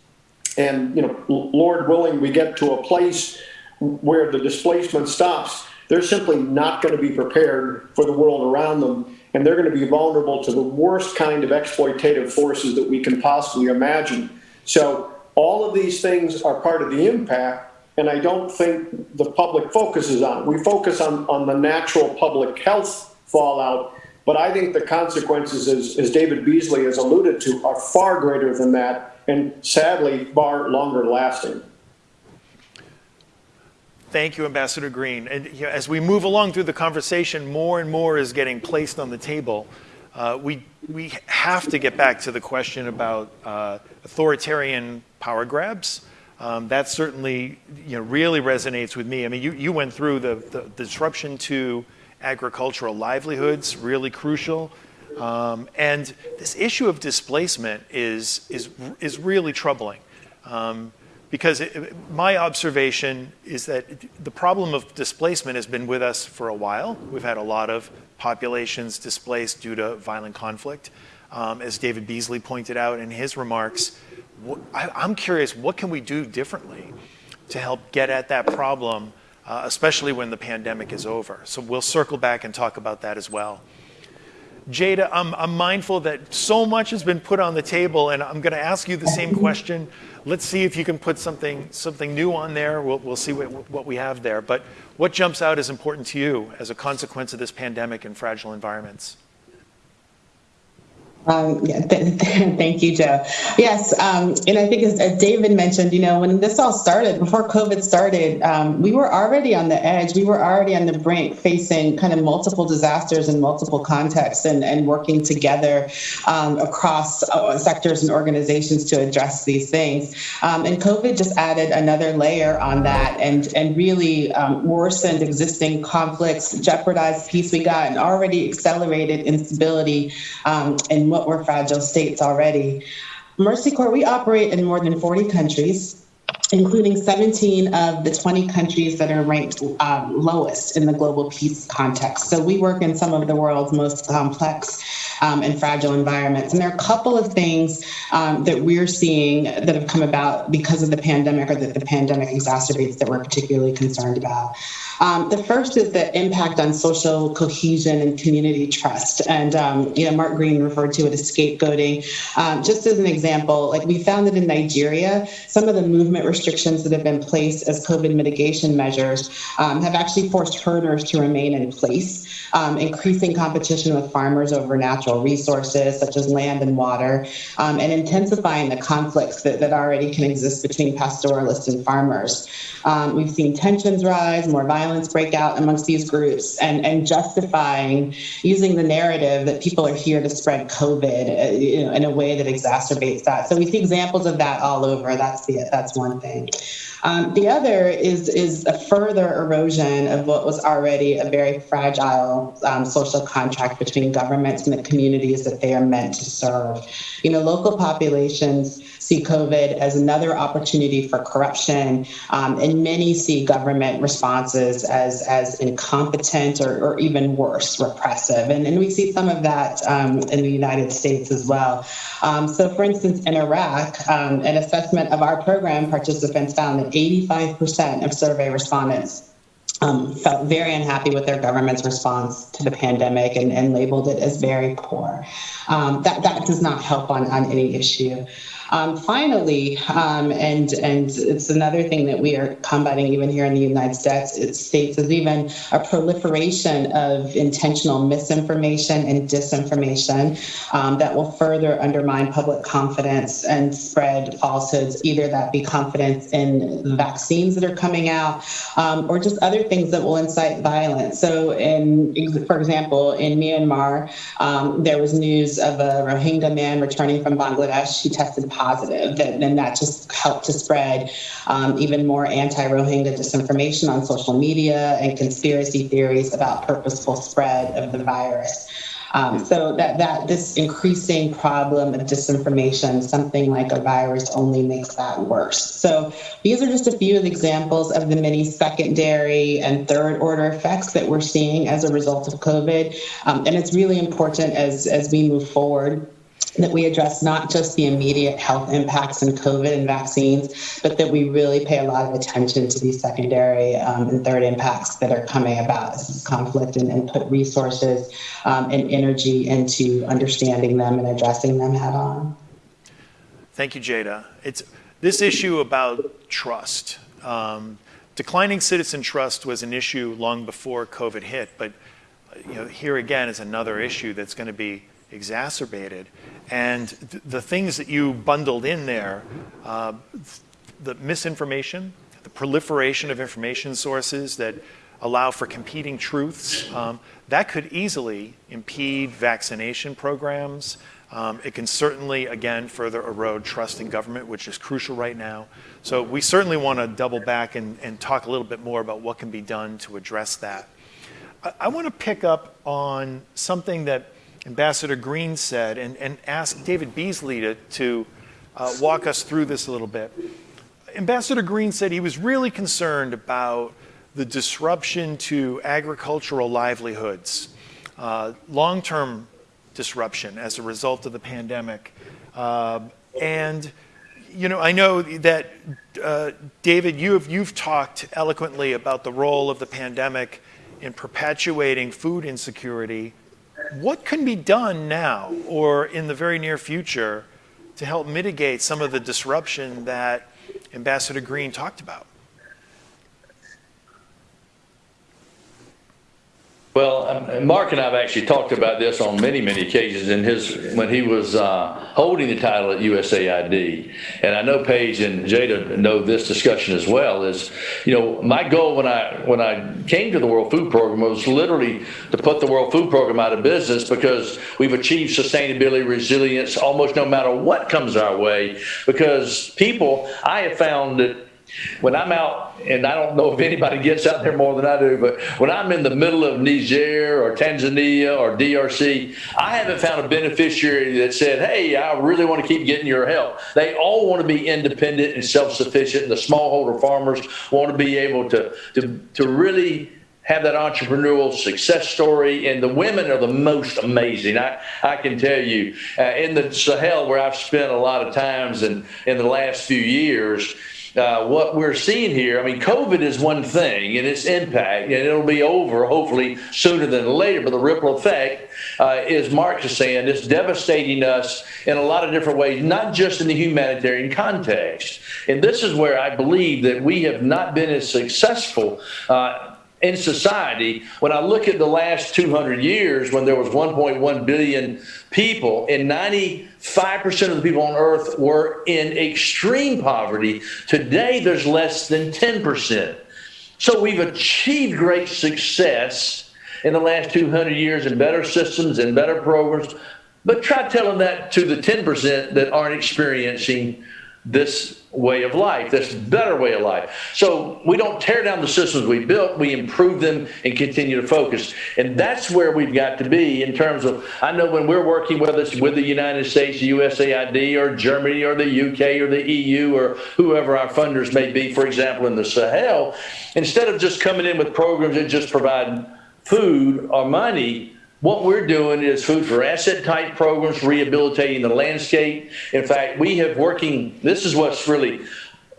H: And, you know, Lord willing, we get to a place where the displacement stops. They're simply not going to be prepared for the world around them, and they're going to be vulnerable to the worst kind of exploitative forces that we can possibly imagine. So all of these things are part of the impact, and I don't think the public focuses on it. We focus on, on the natural public health fallout, but I think the consequences, as, as David Beasley has alluded to, are far greater than that, and sadly, far longer lasting.
E: Thank you, Ambassador Green. And you know, as we move along through the conversation, more and more is getting placed on the table. Uh, we, we have to get back to the question about uh, authoritarian power grabs. Um, that certainly you know, really resonates with me. I mean, you, you went through the, the, the disruption to agricultural livelihoods, really crucial. Um, and this issue of displacement is, is, is really troubling. Um, because it, my observation is that the problem of displacement has been with us for a while. We've had a lot of populations displaced due to violent conflict. Um, as David Beasley pointed out in his remarks, I, am curious, what can we do differently to help get at that problem, uh, especially when the pandemic is over? So we'll circle back and talk about that as well. Tjada, I'm, I'm mindful that so much has been put on the table, and I'm going to ask you the same question. Let's see if you can put something, something new on there. We'll, we'll see what, what we have there. But what jumps out as important to you as a consequence of this pandemic and fragile environments?
I: Um, yeah, th- thank you, Joe. Yes, um, and I think as, as, David mentioned, you know, when this all started, before COVID started, um, we were already on the edge. We were already on the brink, facing kind of multiple disasters in multiple contexts, and, and working together um, across uh, sectors and organizations to address these things. Um, and COVID just added another layer on that, and and really um, worsened existing conflicts, jeopardized peace we got, and already accelerated instability and what were fragile states already. Mercy Corps, we operate in more than 40 countries, including 17 of the 20 countries that are ranked um, lowest in the global peace context. So we work in some of the world's most complex um, and fragile environments. And there are a couple of things um, that we're seeing that have come about because of the pandemic or that the pandemic exacerbates that we're particularly concerned about. Um, the first is the impact on social cohesion and community trust. And, um, you know, Mark Green referred to it as scapegoating. Um, just as an example, like we found that in Nigeria, some of the movement restrictions that have been placed as COVID mitigation measures um, have actually forced herders to remain in place, um, increasing competition with farmers over natural resources such as land and water, um, and intensifying the conflicts that, that already can exist between pastoralists and farmers. we've seen tensions rise, more violence violence break out amongst these groups and, and justifying using the narrative that people are here to spread COVID uh, you know, in a way that exacerbates that. So we see examples of that all over. That's the that's one thing. Um, the other is is a further erosion of what was already a very fragile um, social contract between governments and the communities that they are meant to serve. You know, local populations see COVID as another opportunity for corruption, um, and many see government responses as as incompetent or, or even worse, repressive. And, and we see some of that um, in the United States as well. Um, so, for instance, in Iraq, um, an assessment of our program participants found that 85% of survey respondents um, felt very unhappy with their government's response to the pandemic and, and labeled it as very poor. Um, that, that does not help on, on any issue. Um, finally, um, and and it's another thing that we are combating even here in the United States, States is even a proliferation of intentional misinformation and disinformation um, that will further undermine public confidence and spread falsehoods, either that be confidence in vaccines that are coming out um, or just other things that will incite violence. So, in for example, in Myanmar, um, there was news of a Rohingya man returning from Bangladesh who tested positive, and, and that just helped to spread um, even more anti-Rohingya disinformation on social media and conspiracy theories about purposeful spread of the virus. Um, so that that this increasing problem of disinformation, something like a virus, only makes that worse. So these are just a few of the examples of the many secondary and third order effects that we're seeing as a result of COVID, um, and it's really important as as we move forward that we address not just the immediate health impacts and COVID and vaccines, but that we really pay a lot of attention to these secondary um, and third impacts that are coming about this conflict and, and put resources um, and energy into understanding them and addressing them head on.
E: Thank you, Tjada. It's this issue about trust. Um, declining citizen trust was an issue long before COVID hit, but you know, here again is another issue that's going to be exacerbated. And th the things that you bundled in there, uh, the misinformation, the proliferation of information sources that allow for competing truths, um, that could easily impede vaccination programs. Um, it can certainly, again, further erode trust in government, which is crucial right now. So we certainly want to double back and, and talk a little bit more about what can be done to address that. I, I want to pick up on something that Ambassador Green said and, and ask David Beasley to, to uh, walk us through this a little bit. Ambassador Green said he was really concerned about the disruption to agricultural livelihoods, uh, long term disruption as a result of the pandemic. Uh, and you know, I know that uh, David, you have you've talked eloquently about the role of the pandemic in perpetuating food insecurity what can be done now or in the very near future to help mitigate some of the disruption that Ambassador Green talked about?
F: Well, um, Mark and I have actually talked about this on many, many occasions in his when he was uh, holding the title at USAID. And I know Paige and Tjada know this discussion as well. Is you know my goal when I when I came to the World Food Program was literally to put the World Food Program out of business because we've achieved sustainability, resilience, almost no matter what comes our way. Because people, I have found that when I'm out, and I don't know if anybody gets out there more than I do, but when I'm in the middle of Niger or Tanzania or DRC, I haven't found a beneficiary that said, hey, I really want to keep getting your help. They all want to be independent and self-sufficient. And the smallholder farmers want to be able to, to, to really have that entrepreneurial success story, and the women are the most amazing. I, I can tell you, uh, in the Sahel, where I've spent a lot of times in, in the last few years, uh, what we're seeing here, I mean, COVID is one thing and its impact, and it'll be over hopefully sooner than later. But the ripple effect, uh, is Mark is saying, it's devastating us in a lot of different ways, not just in the humanitarian context. And this is where I believe that we have not been as successful. Uh, in society, when I look at the last 200 years, when there was 1.1 billion people, and 95% of the people on earth were in extreme poverty, today there's less than 10%. So we've achieved great success in the last 200 years in better systems and better programs, but try telling that to the 10% that aren't experiencing this way of life, this better way of life. So we don't tear down the systems we built, we improve them and continue to focus. And that's where we've got to be in terms of, I know when we're working with us with the United States, USAID or Germany or the UK or the EU or whoever our funders may be, for example, in the Sahel, instead of just coming in with programs that just provide food or money, what we're doing is food for asset type programs, rehabilitating the landscape. In fact, we have working, this is what's really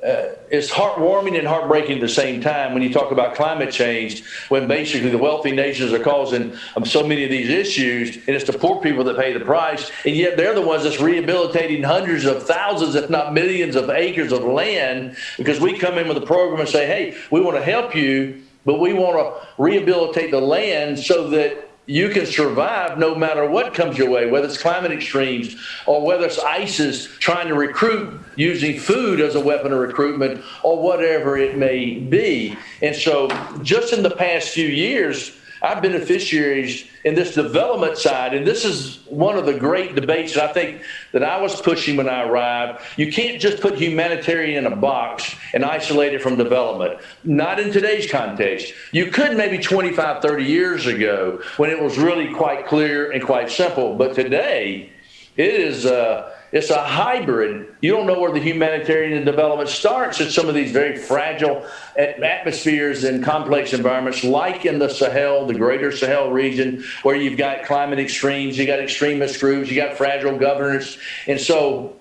F: uh, it's heartwarming and heartbreaking at the same time when you talk about climate change, when basically the wealthy nations are causing um, so many of these issues, and it's the poor people that pay the price, and yet they're the ones that's rehabilitating hundreds of thousands, if not millions, of acres of land because we come in with a program and say, hey, we want to help you, but we want to rehabilitate the land so that you can survive no matter what comes your way, whether it's climate extremes or whether it's ISIS trying to recruit using food as a weapon of recruitment or whatever it may be. And so, just in the past few years, our beneficiaries in this development side, and this is one of the great debates that I think that I was pushing when I arrived. You can't just put humanitarian in a box and isolate it from development. Not in today's context. You could maybe 25, 30 years ago when it was really quite clear and quite simple, but today it is. Uh, it's a hybrid. You don't know where the humanitarian development starts in some of these very fragile atmospheres and complex environments, like in the Sahel, the greater Sahel region, where you've got climate extremes, you got extremist groups, you got fragile governance. And so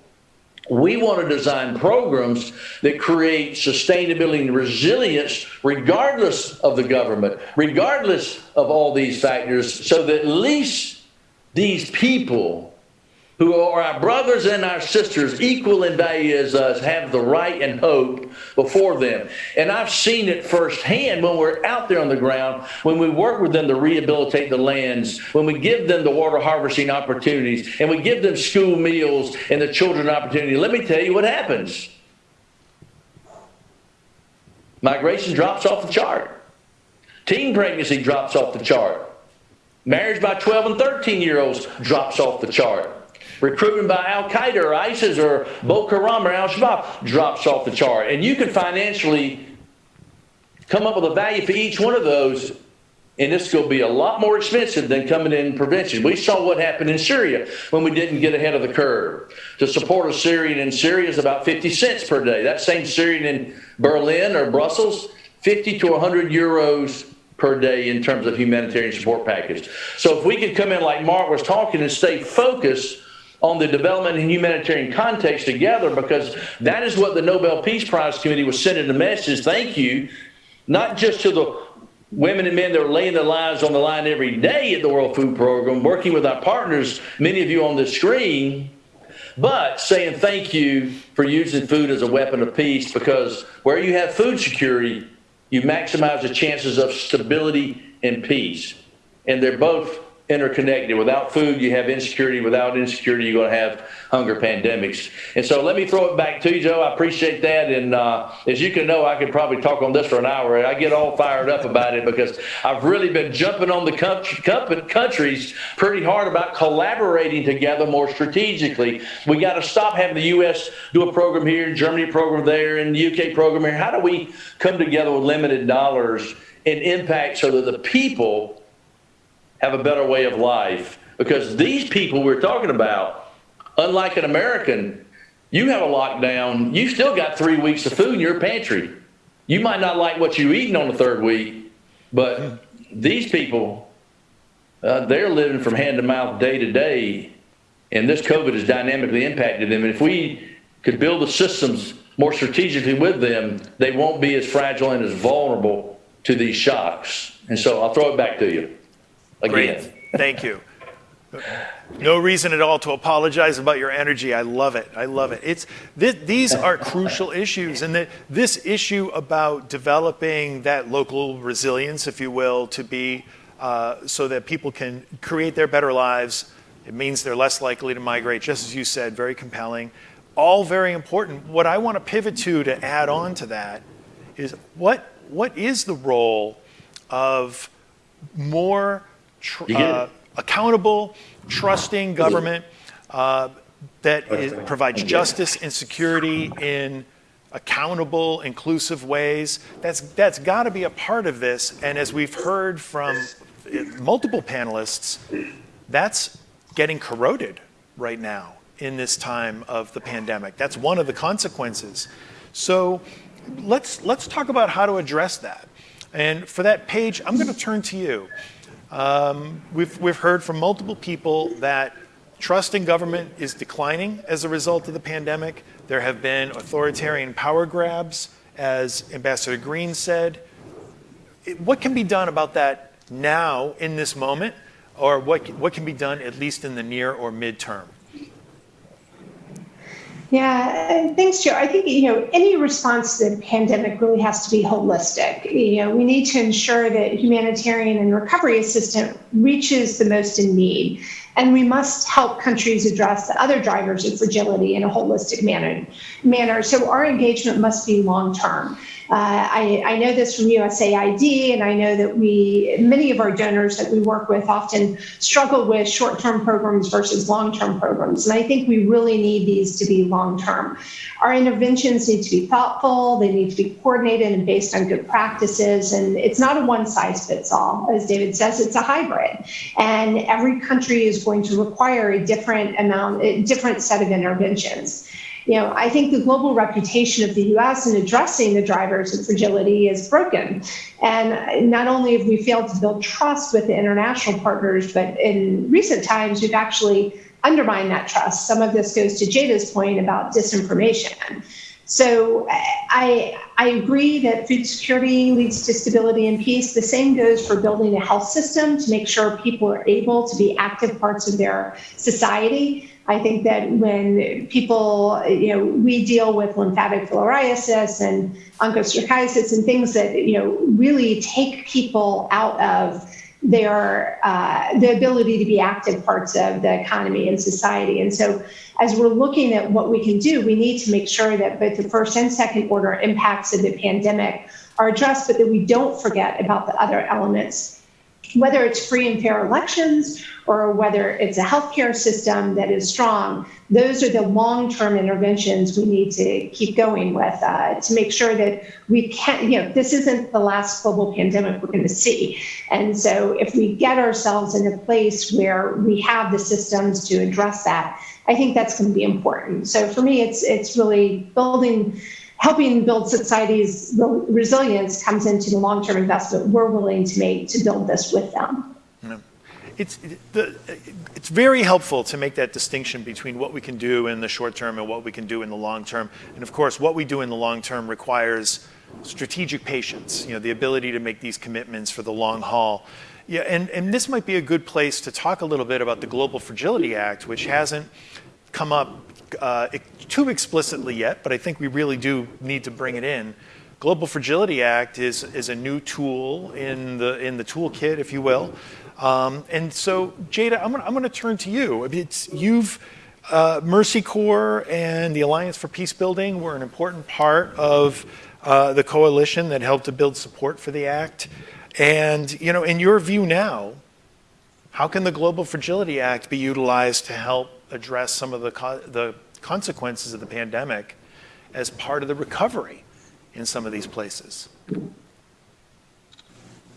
F: we want to design programs that create sustainability and resilience regardless of the government, regardless of all these factors, so that at least these people who are our brothers and our sisters, equal in value as us, have the right and hope before them. And I've seen it firsthand when we're out there on the ground, when we work with them to rehabilitate the lands, when we give them the water harvesting opportunities, and we give them school meals and the children opportunity. Let me tell you what happens. Migration drops off the chart. Teen pregnancy drops off the chart. Marriage by 12 and 13 year olds drops off the chart. Recruitment by Al Qaeda or ISIS or Boko Haram or Al Shabaab drops off the chart. And you can financially come up with a value for each one of those, and this will be a lot more expensive than coming in prevention. We saw what happened in Syria when we didn't get ahead of the curve. To support a Syrian in Syria is about 50 cents per day. That same Syrian in Berlin or Brussels, 50 to 100 euros per day in terms of humanitarian support package. So if we could come in like Mark was talking and stay focused on the development and humanitarian context together because that is what the Nobel Peace Prize Committee was sending a message. Thank you, not just to the women and men that are laying their lives on the line every day at the World Food Program, working with our partners, many of you on the screen, but saying thank you for using food as a weapon of peace because where you have food security, you maximize the chances of stability and peace. And they're both interconnected. Without food, you have insecurity. Without insecurity, you're going to have hunger pandemics. And so let me throw it back to you, Joe. I appreciate that. And uh, as you can know, I could probably talk on this for an hour. I get all fired up about it because I've really been jumping on the countries pretty hard about collaborating together more strategically. We got to stop having the U.S. do a program here, Germany program there, and the UK program here. How do we come together with limited dollars and impact so that the people have a better way of life. Because these people we're talking about, unlike an American, you have a lockdown, you still got three weeks of food in your pantry. You might not like what you're eating on the third week, but these people, uh, they're living from hand to mouth day to day, and this COVID has dynamically impacted them. And if we could build the systems more strategically with them, they won't be as fragile and as vulnerable to these shocks. And so I'll throw it back to you again.
E: Great. Thank you. No reason at all to apologize about your energy. I love it. I love it. It's th- these are crucial issues, and that this issue about developing that local resilience, if you will, to be uh, so that people can create their better lives. It means they're less likely to migrate, just as you said. Very compelling. All very important. What I want to pivot to to add on to that is what what is the role of more uh, accountable, trusting government uh, that is, provides justice and security in accountable, inclusive ways. That's, that's got to be a part of this. And as we've heard from multiple panelists, that's getting corroded right now in this time of the pandemic. That's one of the consequences. So let's, let's talk about how to address that. And for that Paige, I'm going to turn to you. Um, we've, we've heard from multiple people that Trust in government is declining as a result of the pandemic. There have been authoritarian power grabs, as Ambassador Green said. What can be done about that now in this moment, or what, what can be done at least in the near or midterm?
G: Yeah, thanks, Joe. I think you know any response to the pandemic really has to be holistic. You know, we need to ensure that humanitarian and recovery assistance reaches the most in need, and we must help countries address the other drivers of fragility in a holistic manner. Manner. So our engagement must be long term. Uh, I, I, know this from USAID, and I know that we, many of our donors that we work with often struggle with short term programs versus long term programs. And I think we really need these to be long term. Our interventions need to be thoughtful, they need to be coordinated and based on good practices. And it's not a one size fits all. As David says, it's a hybrid. And every country is going to require a different amount, a different set of interventions you know, I think the global reputation of the US in addressing the drivers of fragility is broken. And not only have we failed to build trust with the international partners, but in recent times, we've actually undermined that trust. Some of this goes to Tjada's point about disinformation. So I, I agree that food security leads to stability and peace. The same goes for building a health system to make sure people are able to be active parts of their society. I think that when people, you know, we deal with lymphatic filariasis and onchocerciasis and things that, you know, really take people out of their uh, the ability to be active parts of the economy and society. And so, as we're looking at what we can do, we need to make sure that both the first and second order impacts of the pandemic are addressed, but that we don't forget about the other elements whether it's free and fair elections or whether it's a healthcare system that is strong, those are the long term interventions we need to keep going with uh, to make sure that we can't. you know, this isn't the last global pandemic we're going to see. And so if we get ourselves in a place where we have the systems to address that, I think that's going to be important. So for me, it's it's really building helping build society's resilience comes into the long-term investment we're willing to make to build this with them.
E: It's, the, it's very helpful to make that distinction between what we can do in the short term and what we can do in the long term. And of course, what we do in the long term requires strategic patience, you know, the ability to make these commitments for the long haul. Yeah, and, and this might be a good place to talk a little bit about the Global Fragility Act, which hasn't come up uh, too explicitly yet, but I think we really do need to bring it in. Global Fragility Act is, is a new tool in the, in the toolkit, if you will. Um, and so, Tjada, I'm I'm gonna turn to you. It's, you've, uh, Mercy Corps and the Alliance for Peace Building were an important part of uh, the coalition that helped to build support for the act. And, you know, in your view now, how can the Global Fragility Act be utilized to help address some of the, co the consequences of the pandemic as part of the recovery in some of these places.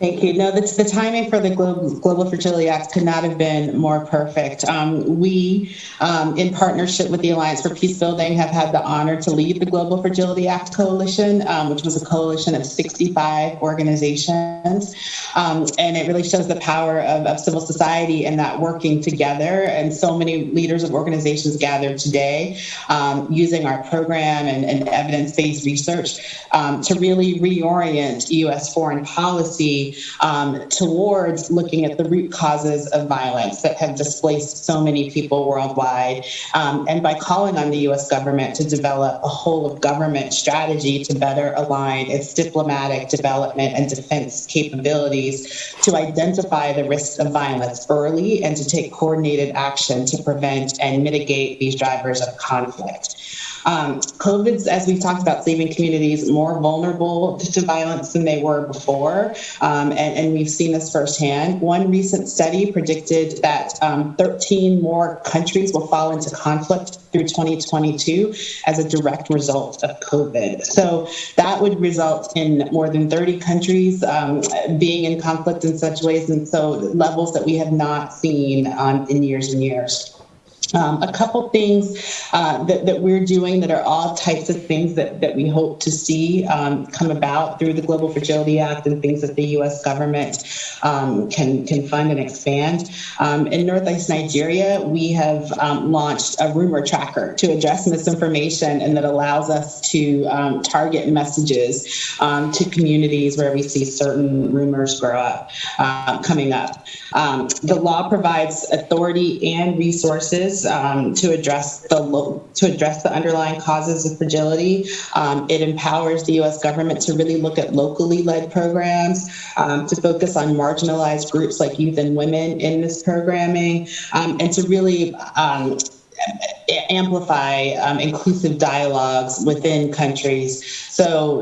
I: Thank you. No, the, the timing for the Global, Global Fragility Act could not have been more perfect. Um, we, um, in partnership with the Alliance for Peace Building, have had the honor to lead the Global Fragility Act Coalition, um, which was a coalition of 65 organizations. Um, and it really shows the power of, of civil society and that working together. And so many leaders of organizations gathered today um, using our program and, and evidence based research um, to really reorient U.S. foreign policy um, towards looking at the root causes of violence that have displaced so many people worldwide. Um, and by calling on the US government to develop a whole of government strategy to better align its diplomatic development and defense capabilities to identify the risks of violence early and to take coordinated action to prevent and mitigate these drivers of conflict. Um, COVID's, as we've talked about, saving communities more vulnerable to violence than they were before. Um, and, and, we've seen this firsthand. One recent study predicted that um, 13 more countries will fall into conflict through 2022 as a direct result of COVID. So that would result in more than 30 countries um, being in conflict in such ways, and so levels that we have not seen um, in years and years. Um, a couple things uh, that, that, we're doing that are all types of things that, that we hope to see um, come about through the Global Fragility Act and things that the U.S. government um, can, can fund and expand. Um, in Northeast Nigeria, we have um, launched a rumor tracker to address misinformation and that allows us to um, target messages to communities where we see certain rumors grow up, uh, coming up. the law provides authority and resources um, to address the to address the underlying causes of fragility. Um, it empowers the U.S. government to really look at locally led programs, um, to focus on marginalized groups like youth and women in this programming, um, and to really um, amplify um, inclusive dialogues within countries. So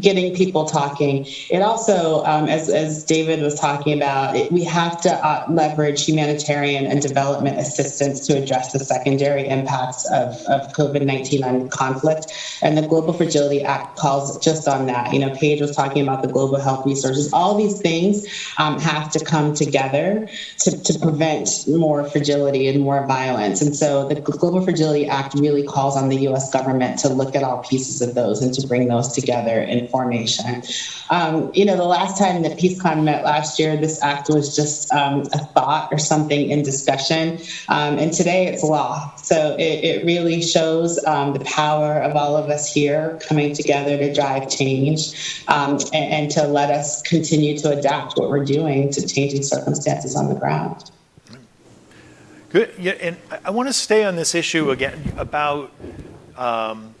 I: getting people talking. It also, um, as, as David was talking about, it, we have to uh, leverage humanitarian and development assistance to address the secondary impacts of, of COVID-19 on conflict. And the Global Fragility Act calls just on that. You know, Paige was talking about the global health resources. All these things um, have to come together to, to prevent more fragility and more violence. And so the Global Fragility Act really calls on the U.S. government to look at all pieces of those and to bring those together in formation. Um, you know, the last time that PeaceCon met last year, this act was just um, a thought or something in discussion, um, and today it's law. So it, it really shows um, the power of all of us here coming together to drive change um, and, and to let us continue to adapt what we're doing to changing circumstances on the ground.
E: Good. Yeah, and I want to stay on this issue again about um,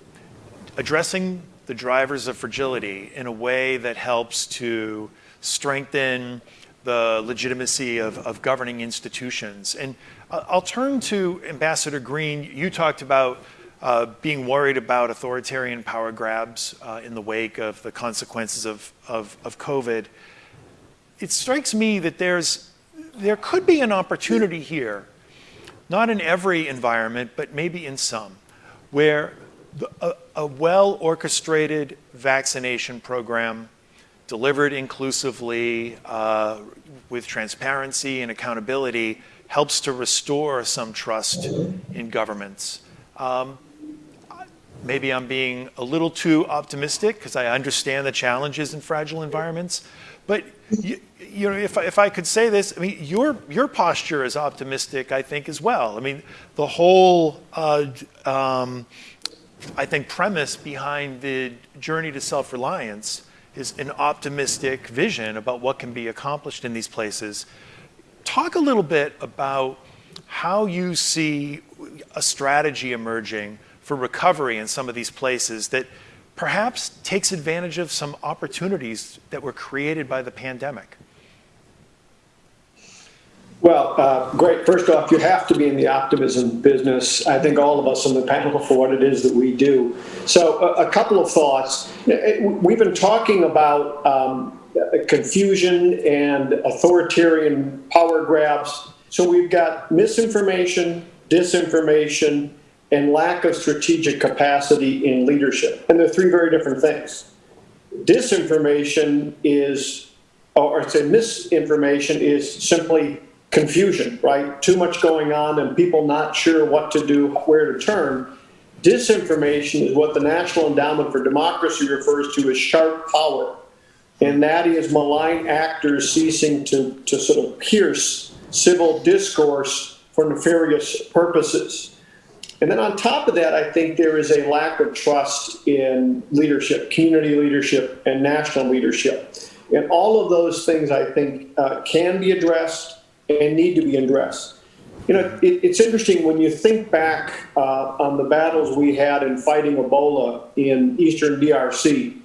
E: addressing the drivers of fragility in a way that helps to strengthen the legitimacy of, of governing institutions. And I'll turn to Ambassador Green. You talked about uh, being worried about authoritarian power grabs uh, in the wake of the consequences of, of, of COVID. It strikes me that there's, there could be an opportunity here not in every environment, but maybe in some, where a, a well orchestrated vaccination program delivered inclusively uh, with transparency and accountability helps to restore some trust in governments. Um, maybe I'm being a little too optimistic because I understand the challenges in fragile environments, but you, you know, if, if I could say this, I mean, your, your posture is optimistic, I think, as well. I mean, the whole, uh, um, I think, premise behind the journey to self-reliance is an optimistic vision about what can be accomplished in these places. Talk a little bit about how you see a strategy emerging for recovery in some of these places that perhaps takes advantage of some opportunities that were created by the pandemic.
H: Well, uh, great. First off, you have to be in the optimism business. I think all of us on the panel for what it is that we do. So, a, a couple of thoughts. We've been talking about um, confusion and authoritarian power grabs. So, we've got misinformation, disinformation, and lack of strategic capacity in leadership. And they're three very different things. Disinformation is, or say misinformation is simply confusion, right? Too much going on and people not sure what to do, where to turn. Disinformation is what the National Endowment for Democracy refers to as sharp power. And that is malign actors ceasing to, to sort of pierce civil discourse for nefarious purposes. And then on top of that, I think there is a lack of trust in leadership, community leadership, and national leadership. And all of those things, I think, uh, can be addressed and need to be addressed. You know, it, it's interesting when you think back uh, on the battles we had in fighting Ebola in eastern DRC.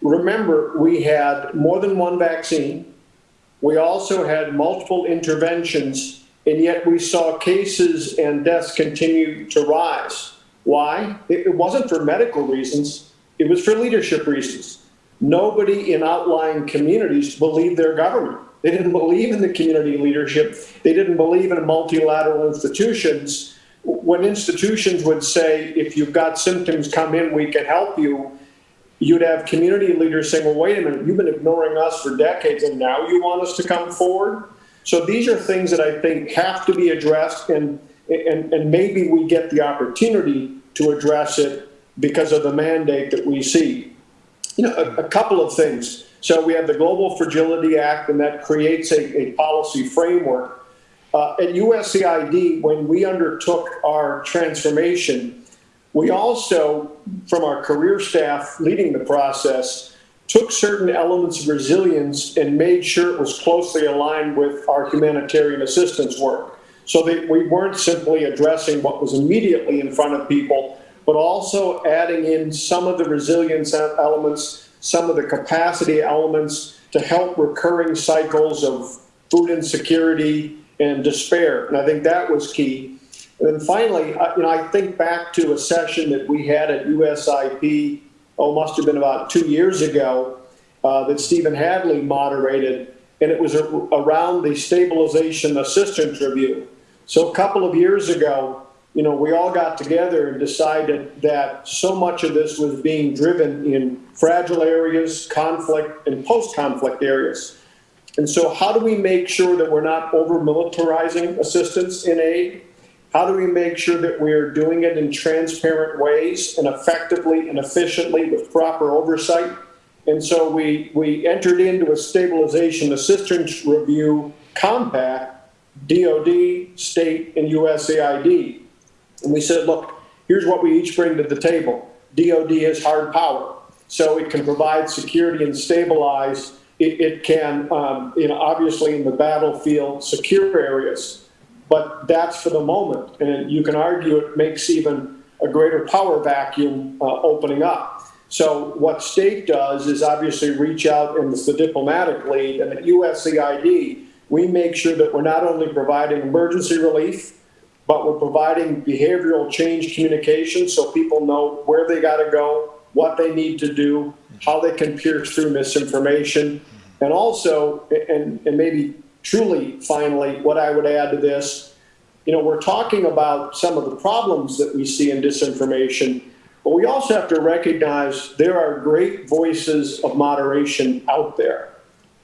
H: Remember, we had more than one vaccine. We also had multiple interventions, and yet we saw cases and deaths continue to rise. Why? It wasn't for medical reasons, it was for leadership reasons. Nobody in outlying communities believed their government. They didn't believe in the community leadership. They didn't believe in multilateral institutions. When institutions would say, if you've got symptoms, come in, we can help you, you'd have community leaders saying, well, wait a minute, you've been ignoring us for decades and now you want us to come forward? So these are things that I think have to be addressed. And, and, and maybe we get the opportunity to address it because of the mandate that we see. You know, a, a couple of things. So we have the Global Fragility Act, and that creates a, a policy framework. Uh, at USAID, when we undertook our transformation, we also, from our career staff leading the process, took certain elements of resilience and made sure it was closely aligned with our humanitarian assistance work. So that we weren't simply addressing what was immediately in front of people, but also adding in some of the resilience elements, some of the capacity elements to help recurring cycles of food insecurity and despair. And I think that was key. And then finally, you know, I think back to a session that we had at USIP, oh, must have been about two years ago, uh, that Stephen Hadley moderated, and it was a, around the stabilization assistance review. So a couple of years ago, you know, we all got together and decided that so much of this was being driven in fragile areas, conflict, and post-conflict areas. And so how do we make sure that we're not over-militarizing assistance in aid? How do we make sure that we're doing it in transparent ways and effectively and efficiently with proper oversight? And so we, we entered into a stabilization assistance review compact, DOD, state, and USAID. And we said, look, here's what we each bring to the table. DOD has hard power, so it can provide security and stabilize. It, it can, um, you know, obviously in the battlefield, secure areas, but that's for the moment. And you can argue it makes even a greater power vacuum uh, opening up. So what state does is obviously reach out and it's the diplomatic lead, and at USAID, we make sure that we're not only providing emergency relief, but we're providing behavioral change communication so people know where they got to go, what they need to do, how they can pierce through misinformation. And also, and, and maybe truly finally, what I would add to this, you know, we're talking about some of the problems that we see in disinformation, but we also have to recognize there are great voices of moderation out there.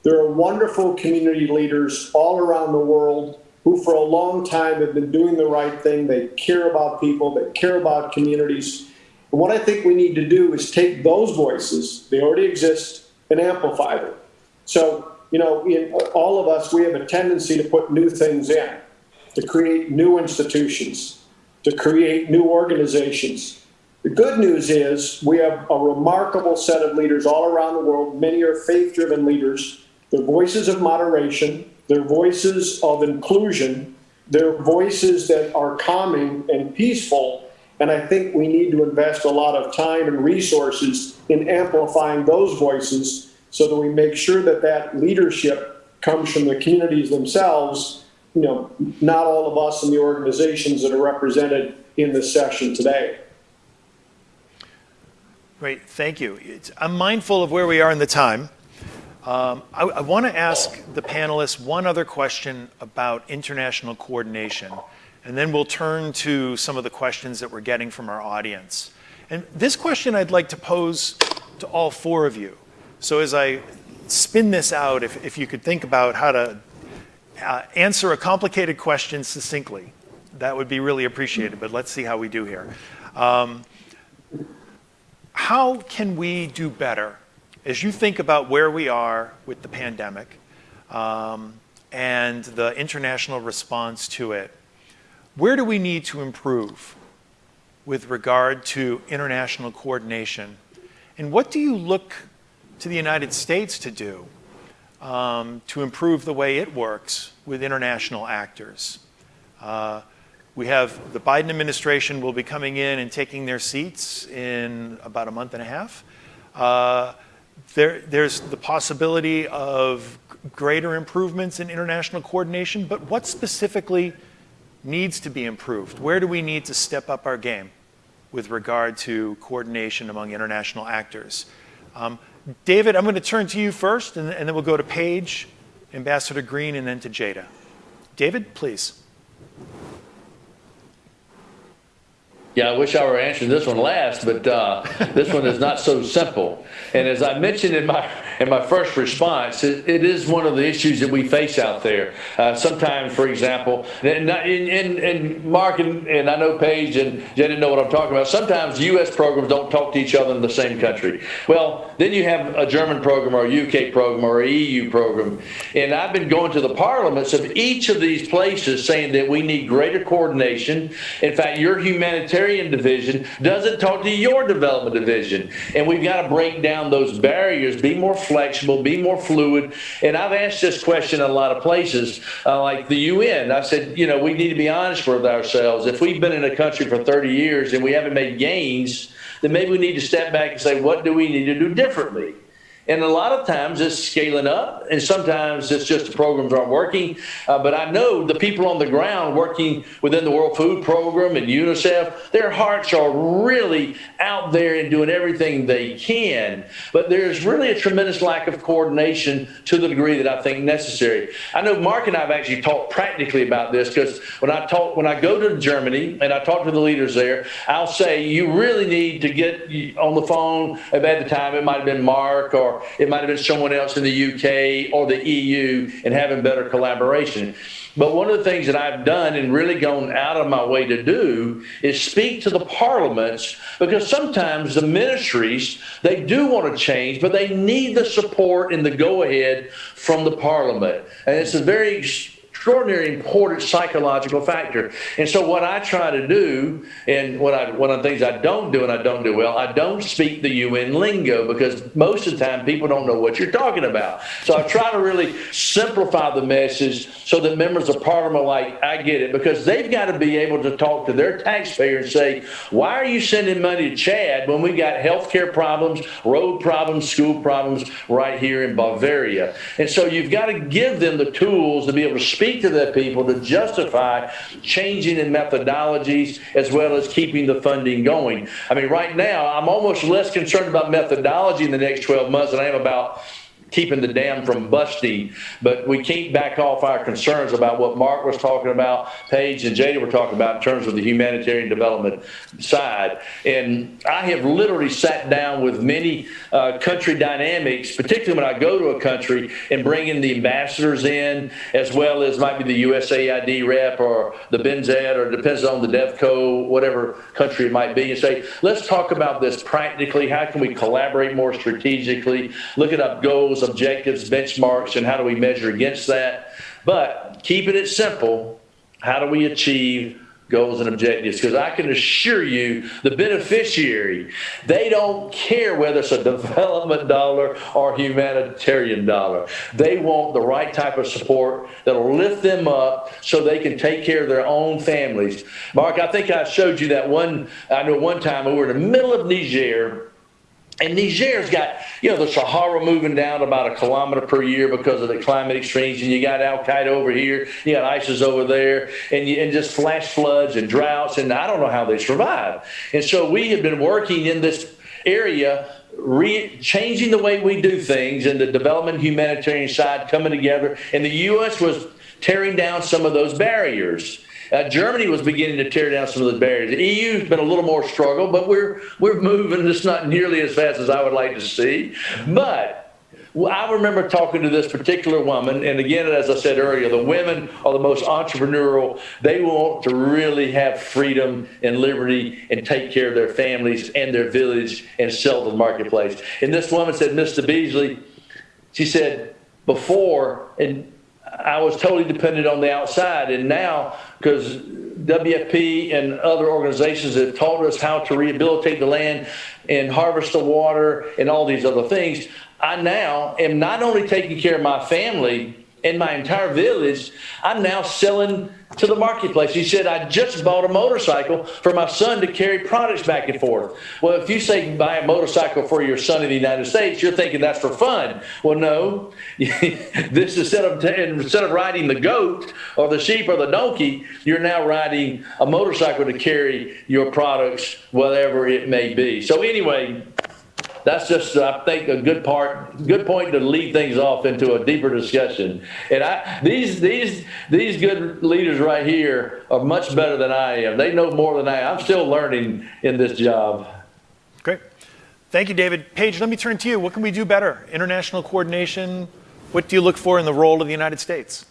H: There are wonderful community leaders all around the world who for a long time have been doing the right thing. They care about people, they care about communities. And what I think we need to do is take those voices, they already exist, and amplify them. So, you know, in all of us, we have a tendency to put new things in, to create new institutions, to create new organizations. The good news is we have a remarkable set of leaders all around the world. Many are faith driven leaders. They're voices of moderation, they're voices of inclusion. They're voices that are calming and peaceful. And I think we need to invest a lot of time and resources in amplifying those voices so that we make sure that that leadership comes from the communities themselves, you know, not all of us in the organizations that are represented in this session today.
E: Great, thank you. It's, I'm mindful of where we are in the time. Um, I, I want to ask the panelists one other question about international coordination, and then we'll turn to some of the questions that we're getting from our audience. And this question I'd like to pose to all four of you. So as I spin this out, if, if you could think about how to uh, answer a complicated question succinctly, that would be really appreciated, but let's see how we do here. Um, how can we do better as you think about where we are with the pandemic um, and the international response to it, where do we need to improve with regard to international coordination? And what do you look to the United States to do um, to improve the way it works with international actors? Uh, we have the Biden administration will be coming in and taking their seats in about a month and a half. Uh, there, there's the possibility of greater improvements in international coordination, but what specifically needs to be improved? Where do we need to step up our game with regard to coordination among international actors? Um, David, I'm going to turn to you first, and, and then we'll go to Paige, Ambassador Green, and then to Tjada. David, please.
F: Yeah, I wish I were answering this one last, but uh, this one is not so simple. And as I mentioned in my in my first response, it, it is one of the issues that we face out there. Uh, sometimes, for example, and, and, and Mark and, and I know Paige and Jenny know what I'm talking about. Sometimes U.S. programs don't talk to each other in the same country. Well, then you have a German program or a UK program or a EU program, and I've been going to the parliaments of each of these places saying that we need greater coordination. In fact, your humanitarian division doesn't talk to your development division, and we've got to break down those barriers, be more flexible, be more fluid. And I've asked this question in a lot of places, uh, like the UN. I said, you know, we need to be honest with ourselves. If we've been in a country for 30 years and we haven't made gains, then maybe we need to step back and say, what do we need to do differently? And a lot of times it's scaling up, and sometimes it's just the programs aren't working. Uh, but I know the people on the ground working within the World Food Program and UNICEF, their hearts are really out there and doing everything they can. But there's really a tremendous lack of coordination to the degree that I think necessary. I know Mark and I have actually talked practically about this because when I talk, when I go to Germany and I talk to the leaders there, I'll say you really need to get on the phone. At the time, it might have been Mark or it might have been someone else in the UK or the EU and having better collaboration. But one of the things that I've done and really gone out of my way to do is speak to the parliaments because sometimes the ministries, they do want to change, but they need the support and the go ahead from the parliament. And it's a very extraordinary important psychological factor. And so what I try to do, and what I, one of the things I don't do and I don't do well, I don't speak the UN lingo because most of the time people don't know what you're talking about. So I try to really simplify the message so that members of parliament are like, I get it, because they've got to be able to talk to their taxpayer and say, why are you sending money to Chad when we got healthcare problems, road problems, school problems right here in Bavaria? And so you've got to give them the tools to be able to speak speak to the people to justify changing in methodologies as well as keeping the funding going. I mean, right now, I'm almost less concerned about methodology in the next 12 months than I am about keeping the dam from busting. But we can't back off our concerns about what Mark was talking about, Paige and Tjada were talking about in terms of the humanitarian development side. And I have literally sat down with many uh, country dynamics, particularly when I go to a country and bring in the ambassadors in, as well as might be the USAID rep or the BMZ or depends on the DevCo, whatever country it might be, and say, let's talk about this practically. How can we collaborate more strategically? Look at our goals goals, objectives, benchmarks, and how do we measure against that. But keeping it simple, how do we achieve goals and objectives because I can assure you the beneficiary, they don't care whether it's a development dollar or humanitarian dollar. They want the right type of support that'll lift them up so they can take care of their own families. Mark, I think I showed you that one, I know one time we were in the middle of Niger and Niger's got, you know, the Sahara moving down about a kilometer per year because of the climate extremes, and you got Al Qaeda over here, you got ISIS over there, and, you, and just flash floods and droughts, and I don't know how they survive. And so we have been working in this area Re- changing the way we do things and the development humanitarian side coming together. And the U.S. was tearing down some of those barriers. Uh, Germany was beginning to tear down some of the barriers. The EU's been a little more struggle, but we're we're moving. It's not nearly as fast as I would like to see, but. I remember talking to this particular woman, and again, as I said earlier, the women are the most entrepreneurial. They want to really have freedom and liberty and take care of their families and their village and sell to the marketplace. And this woman said, Mr. Beasley, she said, before, and I was totally dependent on the outside. And now, because WFP and other organizations have taught us how to rehabilitate the land and harvest the water and all these other things, I now am not only taking care of my family, and my entire village, I'm now selling to the marketplace. He said, I just bought a motorcycle for my son to carry products back and forth. Well, if you say buy a motorcycle for your son in the United States, you're thinking that's for fun. Well, no. this is instead of instead of riding the goat or the sheep or the donkey, you're now riding a motorcycle to carry your products, whatever it may be. So anyway, that's just, I think, a good part, good point to lead things off into a deeper discussion. And I, these, these, these good leaders right here are much better than I am. They know more than I am. I'm still learning in this job.
E: Great. Thank you, David. Paige, let me turn to you. What can we do better? International coordination. What do you look for in the role of the United States?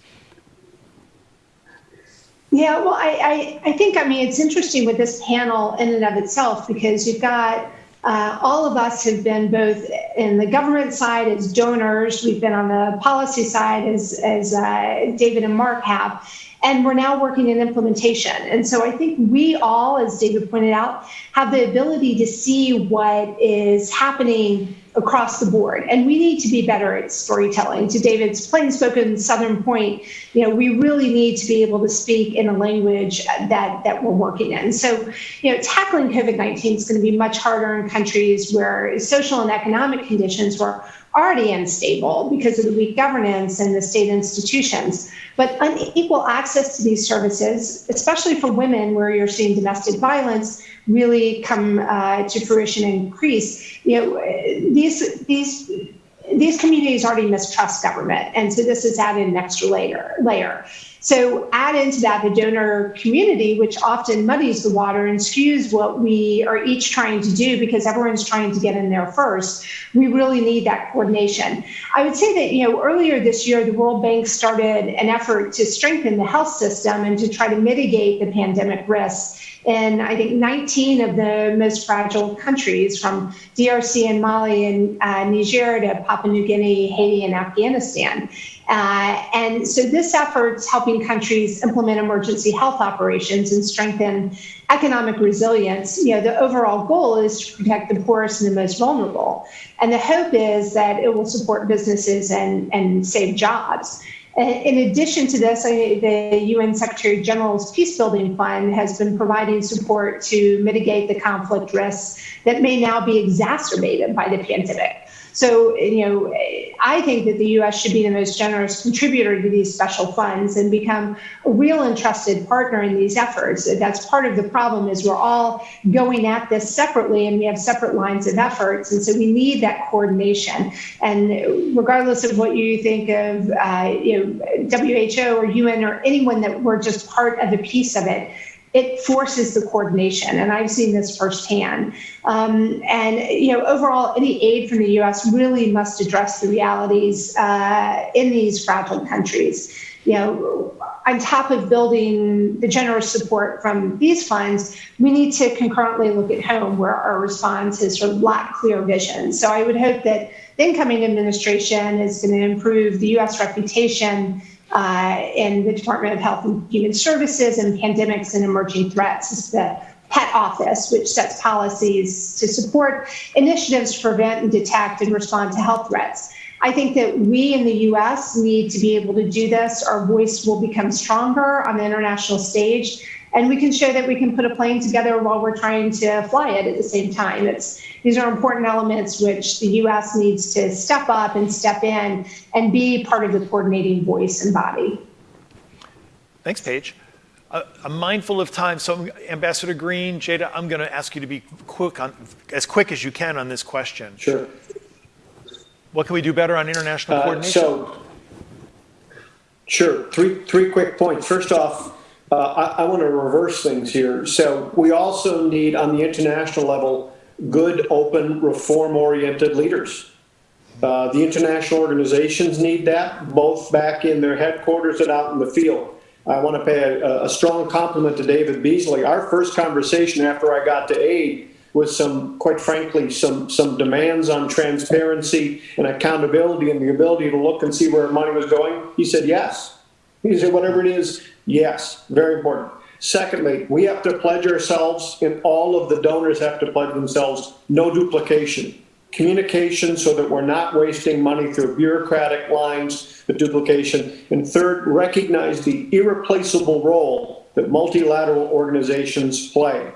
G: Yeah, well, I, I, I think, I mean, it's interesting with this panel in and of itself because you've got uh, all of us have been both in the government side as donors, we've been on the policy side as, as uh, David and Mark have, and we're now working in implementation. And so I think we all, as David pointed out, have the ability to see what is happening across the board. And we need to be better at storytelling. To David's plain spoken Southern point, you know, we really need to be able to speak in a language that, that we're working in. So, you know, tackling COVID 19 is going to be much harder in countries where social and economic conditions were already unstable because of the weak governance and the state institutions. But unequal access to these services, especially for women where you're seeing domestic violence, really come uh, to fruition and increase. You know, these these these communities already mistrust government, and so this is added an extra layer layer. So add into that the donor community, which often muddies the water and skews what we are each trying to do because everyone's trying to get in there first. We really need that coordination. I would say that, you know, earlier this year, the World Bank started an effort to strengthen the health system and to try to mitigate the pandemic risks in I think 19 of the most fragile countries, from DRC and Mali and uh, Niger to Papua New Guinea, Haiti, and Afghanistan. Uh, and so this effort's helping countries implement emergency health operations and strengthen economic resilience. You know, the overall goal is to protect the poorest and the most vulnerable. And the hope is that it will support businesses and, and save jobs. In addition to this, the UN Secretary General's Peacebuilding Fund has been providing support to mitigate the conflict risks that may now be exacerbated by the pandemic. So, you know, I think that the U.S. should be the most generous contributor to these special funds and become a real and trusted partner in these efforts. That's part of the problem is we're all going at this separately and we have separate lines of efforts. And so we need that coordination. And regardless of what you think of, uh, you know, WHO or UN or anyone that we're just part of a piece of it, it forces the coordination, and I've seen this firsthand. Um, and you know, overall, any aid from the U.S. really must address the realities uh, in these fragile countries. You know, on top of building the generous support from these funds, we need to concurrently look at home where our response has sort of lacked clear vision. So I would hope that the incoming administration is going to improve the U.S. reputation uh, in the Department of Health and Human Services and Pandemics and Emerging Threats is the PET office, which sets policies to support initiatives to prevent and detect and respond to health threats. I think that we in the US need to be able to do this. Our voice will become stronger on the international stage and we can show that we can put a plane together while we're trying to fly it at the same time. It's these are important elements which the U.S. needs to step up and step in and be part of the coordinating voice and body.
E: Thanks, Paige. Uh, I'm mindful of time, so Ambassador Green, Tjada, I'm going to ask you to be quick on, as quick as you can on this question.
H: Sure.
E: What can we do better on international
H: uh,
E: coordination?
H: So, sure. Three three quick points. First off, uh, I, I want to reverse things here. So we also need, on the international level, good, open, reform-oriented leaders. Uh, the international organizations need that, both back in their headquarters and out in the field. I want to pay a, a strong compliment to David Beasley. Our first conversation after I got to aid was some, quite frankly, some, some demands on transparency and accountability and the ability to look and see where money was going. He said, yes. He said, whatever it is, Yes, very important. Secondly, we have to pledge ourselves, and all of the donors have to pledge themselves, no duplication. Communication so that we're not wasting money through bureaucratic lines of duplication. And third, recognize the irreplaceable role that multilateral organizations play.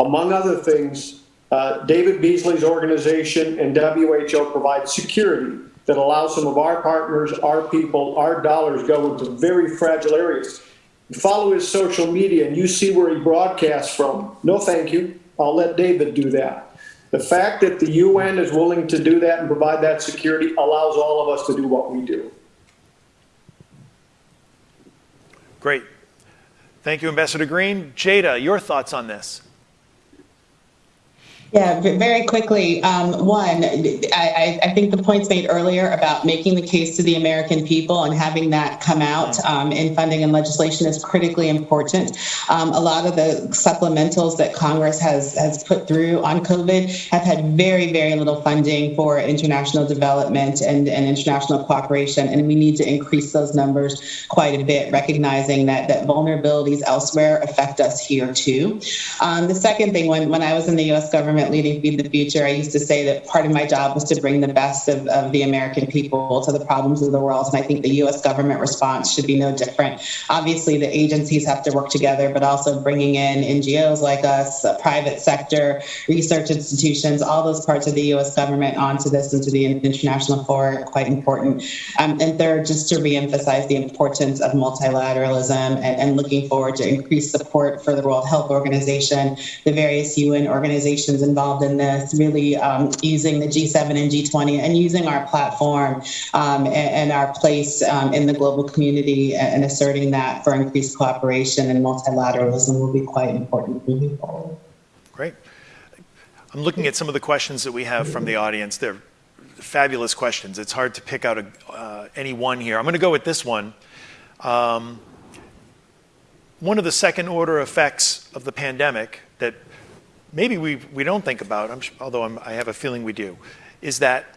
H: Among other things, uh, David Beasley's organization and WHO provide security that allows some of our partners, our people, our dollars go into very fragile areas follow his social media and you see where he broadcasts from. No, thank you. I'll let David do that. The fact that the UN is willing to do that and provide that security allows all of us to do what we do.
E: Great. Thank you, Ambassador Green. Tjada, your thoughts on this?
I: Yeah, very quickly. Um, one, I, I, think the points made earlier about making the case to the American people and having that come out um, in funding and legislation is critically important. Um, a lot of the supplementals that Congress has has put through on COVID have had very, very little funding for international development and, and international cooperation, and we need to increase those numbers quite a bit, recognizing that that vulnerabilities elsewhere affect us here too. Um, the second thing, when when I was in the U.S. government government leading Feed the Future, I used to say that part of my job was to bring the best of, of the American people to the problems of the world. And I think the US government response should be no different. Obviously, the agencies have to work together, but also bringing in NGOs like us, private sector, research institutions, all those parts of the US government onto this, into the international fora, quite important. Um, and third, just to reemphasize the importance of multilateralism and, and looking forward to increased support for the World Health Organization, the various UN organizations involved in this, really um, using the G7 and G20 and using our platform um, and, and, our place um, in the global community and asserting that for increased cooperation and multilateralism will be quite important moving forward.
E: Great. I'm looking at some of the questions that we have from the audience. They're fabulous questions. It's hard to pick out a, uh, any one here. I'm going to go with this one. Um, one of the second order effects of the pandemic that maybe we, we don't think about, I'm, although I'm, i have a feeling we do, is that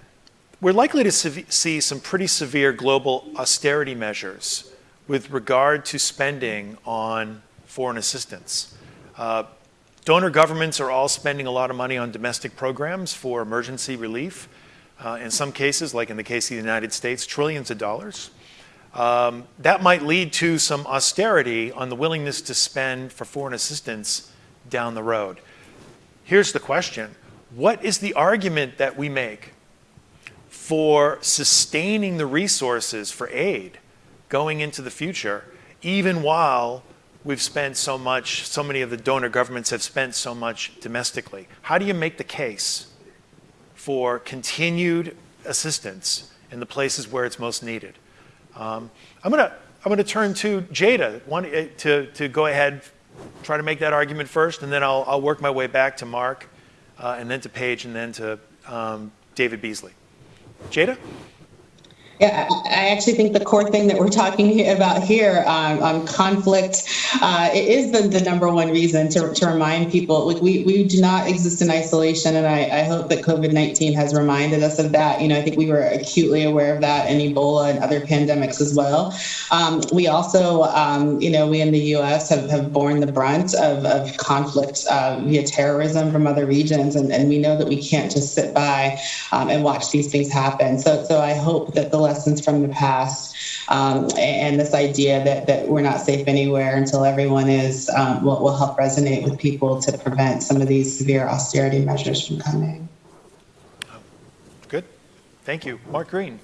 E: we're likely to see some pretty severe global austerity measures with regard to spending on foreign assistance. Uh, donor governments are all spending a lot of money on domestic programs for emergency relief. Uh, in some cases, like in the case of the United States, trillions of dollars. Um, that might lead to some austerity on the willingness to spend for foreign assistance down the road. Here's the question. What is the argument that we make for sustaining the resources for aid going into the future, even while we've spent so much, so many of the donor governments have spent so much domestically? How do you make the case for continued assistance in the places where it's most needed? Um, I'm going to I'm going to turn to Tjada one, eh, to, to go ahead try to make that argument first, and then I'll, I'll work my way back to Mark, uh, and then to Paige, and then to um, David Beasley. Tjada?
I: Yeah, I actually think the core thing that we're talking about here um, on conflict uh, is the, the number one reason to, to remind people like we, we do not exist in isolation. And I, I hope that COVID 19 has reminded us of that. You know, I think we were acutely aware of that in Ebola and other pandemics as well. Um, we also, um, you know, we in the US have, have borne the brunt of, of conflict uh, via terrorism from other regions. And, and we know that we can't just sit by um, and watch these things happen. So, so I hope that the lessons from the past um, and this idea that, that we're not safe anywhere until everyone is um, will, will help resonate with people to prevent some of these severe austerity measures from coming.
E: Good. Thank you. Mark Green.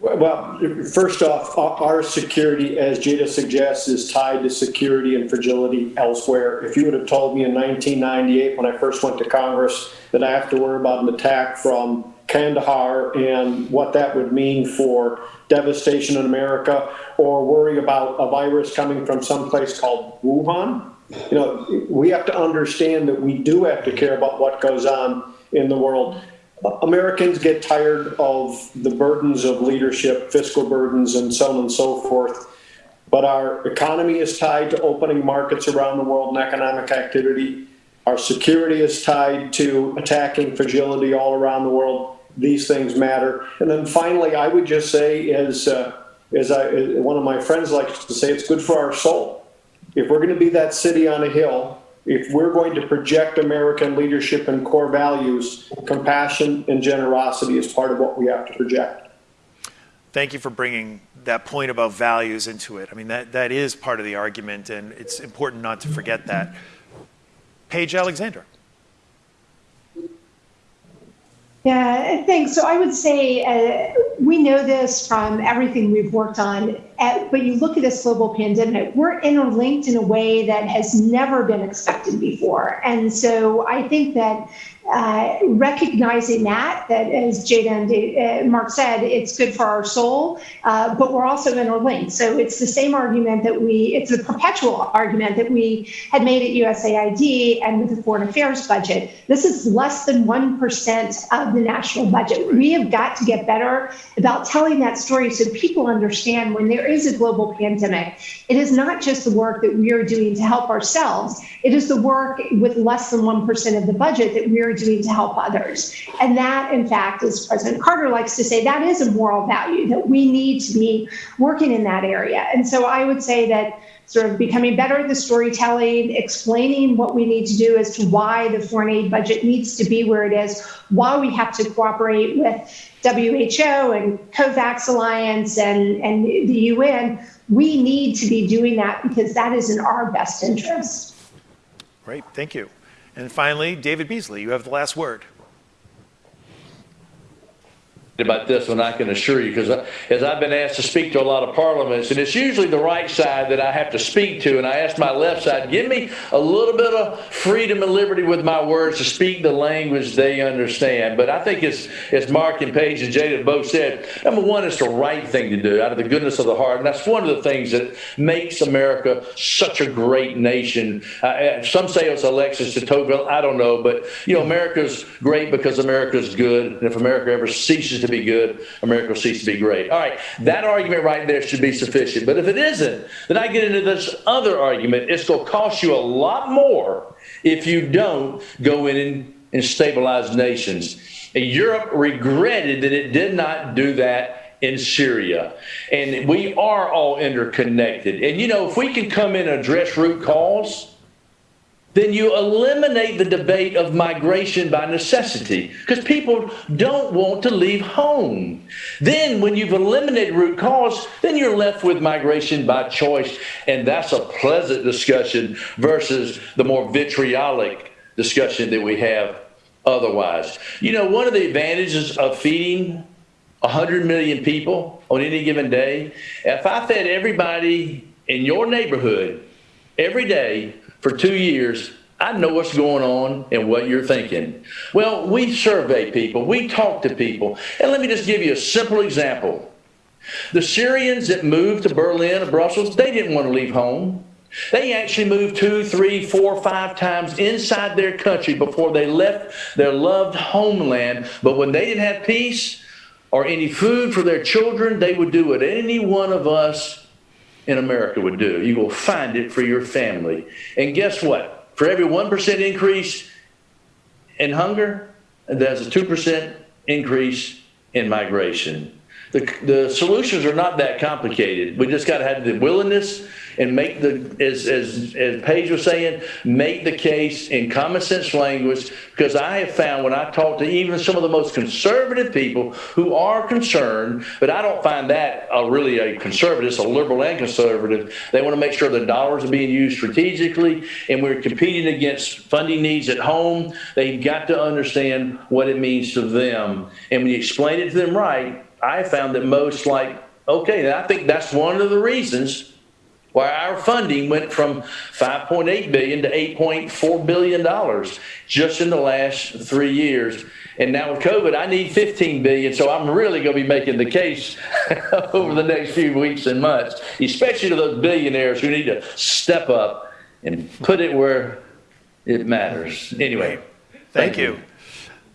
H: Well, first off, our security, as Tjada suggests, is tied to security and fragility elsewhere. If you would have told me in 1998 when I first went to Congress that I have to worry about an attack from Kandahar and what that would mean for devastation in America, or worry about a virus coming from some place called Wuhan. You know, we have to understand that we do have to care about what goes on in the world. Americans get tired of the burdens of leadership, fiscal burdens, and so on and so forth. But our economy is tied to opening markets around the world and economic activity. Our security is tied to attacking fragility all around the world. These things matter. And then finally, I would just say, as, uh, as, I, as one of my friends likes to say, it's good for our soul. If we're going to be that city on a hill, if we're going to project American leadership and core values, compassion and generosity is part of what we have to project.
E: Thank you for bringing that point about values into it. I mean, that, that is part of the argument, and it's important not to forget that. Paige Alexander.
G: Yeah, thanks. So I would say uh, we know this from everything we've worked on, at, but you look at this global pandemic, we're interlinked in a way that has never been expected before. And so I think that uh, recognizing that, that as Tjada and uh, Mark said, it's good for our soul, uh, but we're also interlinked. So it's the same argument that we, it's a perpetual argument that we had made at USAID and with the foreign affairs budget. This is less than 1% of the national budget. We have got to get better about telling that story so people understand when there is a global pandemic, it is not just the work that we are doing to help ourselves, it is the work with less than 1% of the budget that we are doing to help others. And that, in fact, as President Carter likes to say, that is a moral value that we need to be working in that area. And so I would say that sort of becoming better at the storytelling, explaining what we need to do as to why the foreign aid budget needs to be where it is, why we have to cooperate with WHO and COVAX Alliance and, and the UN. We need to be doing that because that is in our best interest.
E: Great, thank you. And finally, David Beasley, you have the last word
F: about this one, I can assure you, because as I've been asked to speak to a lot of parliaments, and it's usually the right side that I have to speak to, and I ask my left side, give me a little bit of freedom and liberty with my words to speak the language they understand. But I think as, as Mark and Paige and Tjada both said, number one, it's the right thing to do out of the goodness of the heart, and that's one of the things that makes America such a great nation. Uh, some say it's Alexis de Tocqueville, I don't know, but you know, America's great because America's good, and if America ever ceases to be good, America will cease to be great. All right, that argument right there should be sufficient. But if it isn't, then I get into this other argument. It's going to cost you a lot more if you don't go in and, and stabilize nations. And Europe regretted that it did not do that in Syria. And we are all interconnected. And you know, if we can come in and address root cause, then you eliminate the debate of migration by necessity because people don't want to leave home. Then, when you've eliminated root cause, then you're left with migration by choice, and that's a pleasant discussion versus the more vitriolic discussion that we have otherwise. You know, one of the advantages of feeding 100 million people on any given day, if I fed everybody in your neighborhood every day for two years, I know what's going on and what you're thinking. Well, we survey people, we talk to people. And let me just give you a simple example. The Syrians that moved to Berlin or Brussels, they didn't want to leave home. They actually moved two, three, four, five times inside their country before they left their loved homeland. But when they didn't have peace or any food for their children, they would do what any one of us in America would do. You will find it for your family. And guess what? For every 1% increase in hunger, there's a 2% increase in migration. The, the solutions are not that complicated. We just got to have the willingness and make the, as, as, as Paige was saying, make the case in common sense language. Because I have found when I talk to even some of the most conservative people who are concerned, but I don't find that a, really a conservative, it's a liberal and conservative. They want to make sure the dollars are being used strategically and we're competing against funding needs at home. They've got to understand what it means to them. And when you explain it to them right, I found that most like, okay, I think that's one of the reasons why our funding went from 5.8 billion to 8.4 billion dollars just in the last three years. And now with COVID, I need 15 billion, so I'm really going to be making the case over the next few weeks and months, especially to those billionaires who need to step up and put it where it matters. Anyway,
E: thank, thank you. you.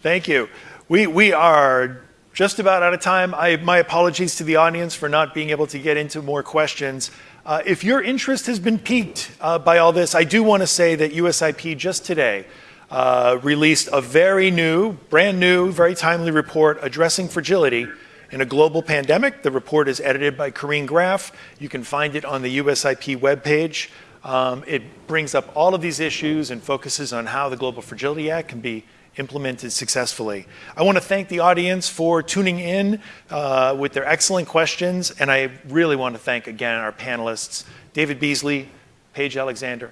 E: Thank you. We we are just about out of time. I, my apologies to the audience for not being able to get into more questions. Uh, if your interest has been piqued uh, by all this, I do want to say that USIP just today uh, released a very new, brand new, very timely report addressing fragility in a global pandemic. The report is edited by Corinne Graff. You can find it on the USIP webpage. Um, it brings up all of these issues and focuses on how the Global Fragility Act can be implemented successfully. I want to thank the audience for tuning in uh, with their excellent questions, and I really want to thank again our panelists, David Beasley, Paige Alexander,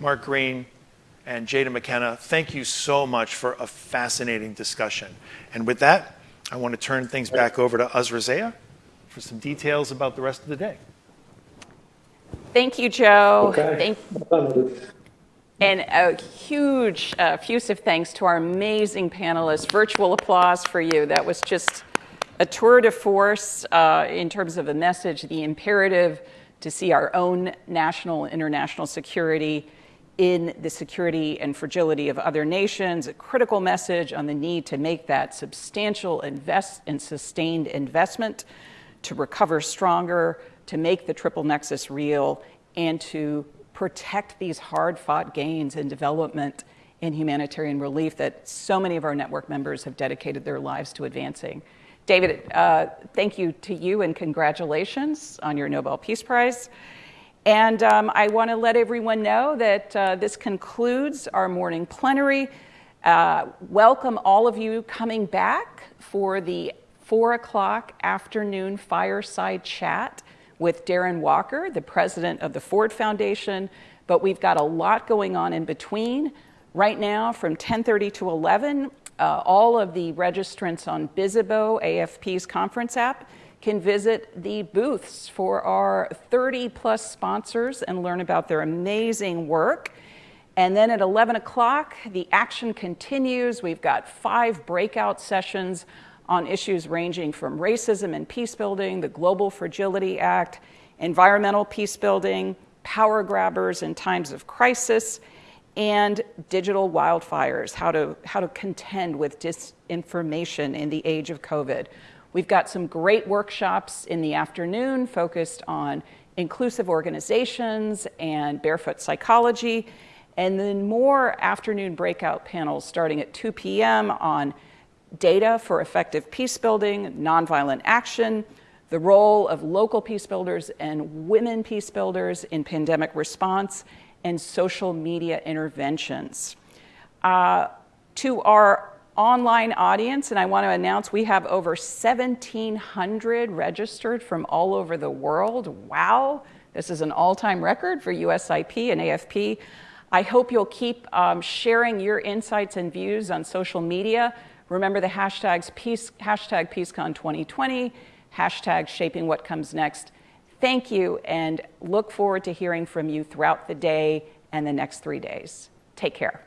E: Mark Green, and Tjada McKenna, thank you so much for a fascinating discussion. And with that, I want to turn things back over to Uzra for some details about the rest of the day.
B: Thank you, Joe.
H: Okay.
B: Thank, and a huge, uh, effusive thanks to our amazing panelists. Virtual applause for you. That was just a tour de force uh, in terms of the message, the imperative to see our own national and international security in the security and fragility of other nations, a critical message on the need to make that substantial invest and sustained investment to recover stronger, to make the triple nexus real, and to protect these hard fought gains in development and humanitarian relief that so many of our network members have dedicated their lives to advancing. David, uh, thank you to you and congratulations on your Nobel Peace Prize. And um, I want to let everyone know that uh, this concludes our morning plenary. Uh, welcome all of you coming back for the four o'clock afternoon fireside chat with Darren Walker, the president of the Ford Foundation. But we've got a lot going on in between. Right now, from 10:30 to 11, uh, all of the registrants on Bizzabo, AFP's conference app, can visit the booths for our 30 plus sponsors and learn about their amazing work. And then at 11 o'clock, the action continues. We've got five breakout sessions on issues ranging from racism and peace building, the Global Fragility Act, environmental peace building, power grabbers in times of crisis, and digital wildfires, how to, how to contend with disinformation in the age of COVID. We've got some great workshops in the afternoon focused on inclusive organizations and barefoot psychology, and then more afternoon breakout panels starting at 2 p.m. on data for effective peace building, nonviolent action, the role of local peace builders and women peace builders in pandemic response, and social media interventions. Uh, to our online audience, and I want to announce we have over 1,700 registered from all over the world. Wow, this is an all time record for USIP and AFP. I hope you'll keep um, sharing your insights and views on social media. Remember the hashtags peace, hashtag PeaceCon2020, hashtag shaping what comes next. Thank you and look forward to hearing from you throughout the day and the next three days. Take care.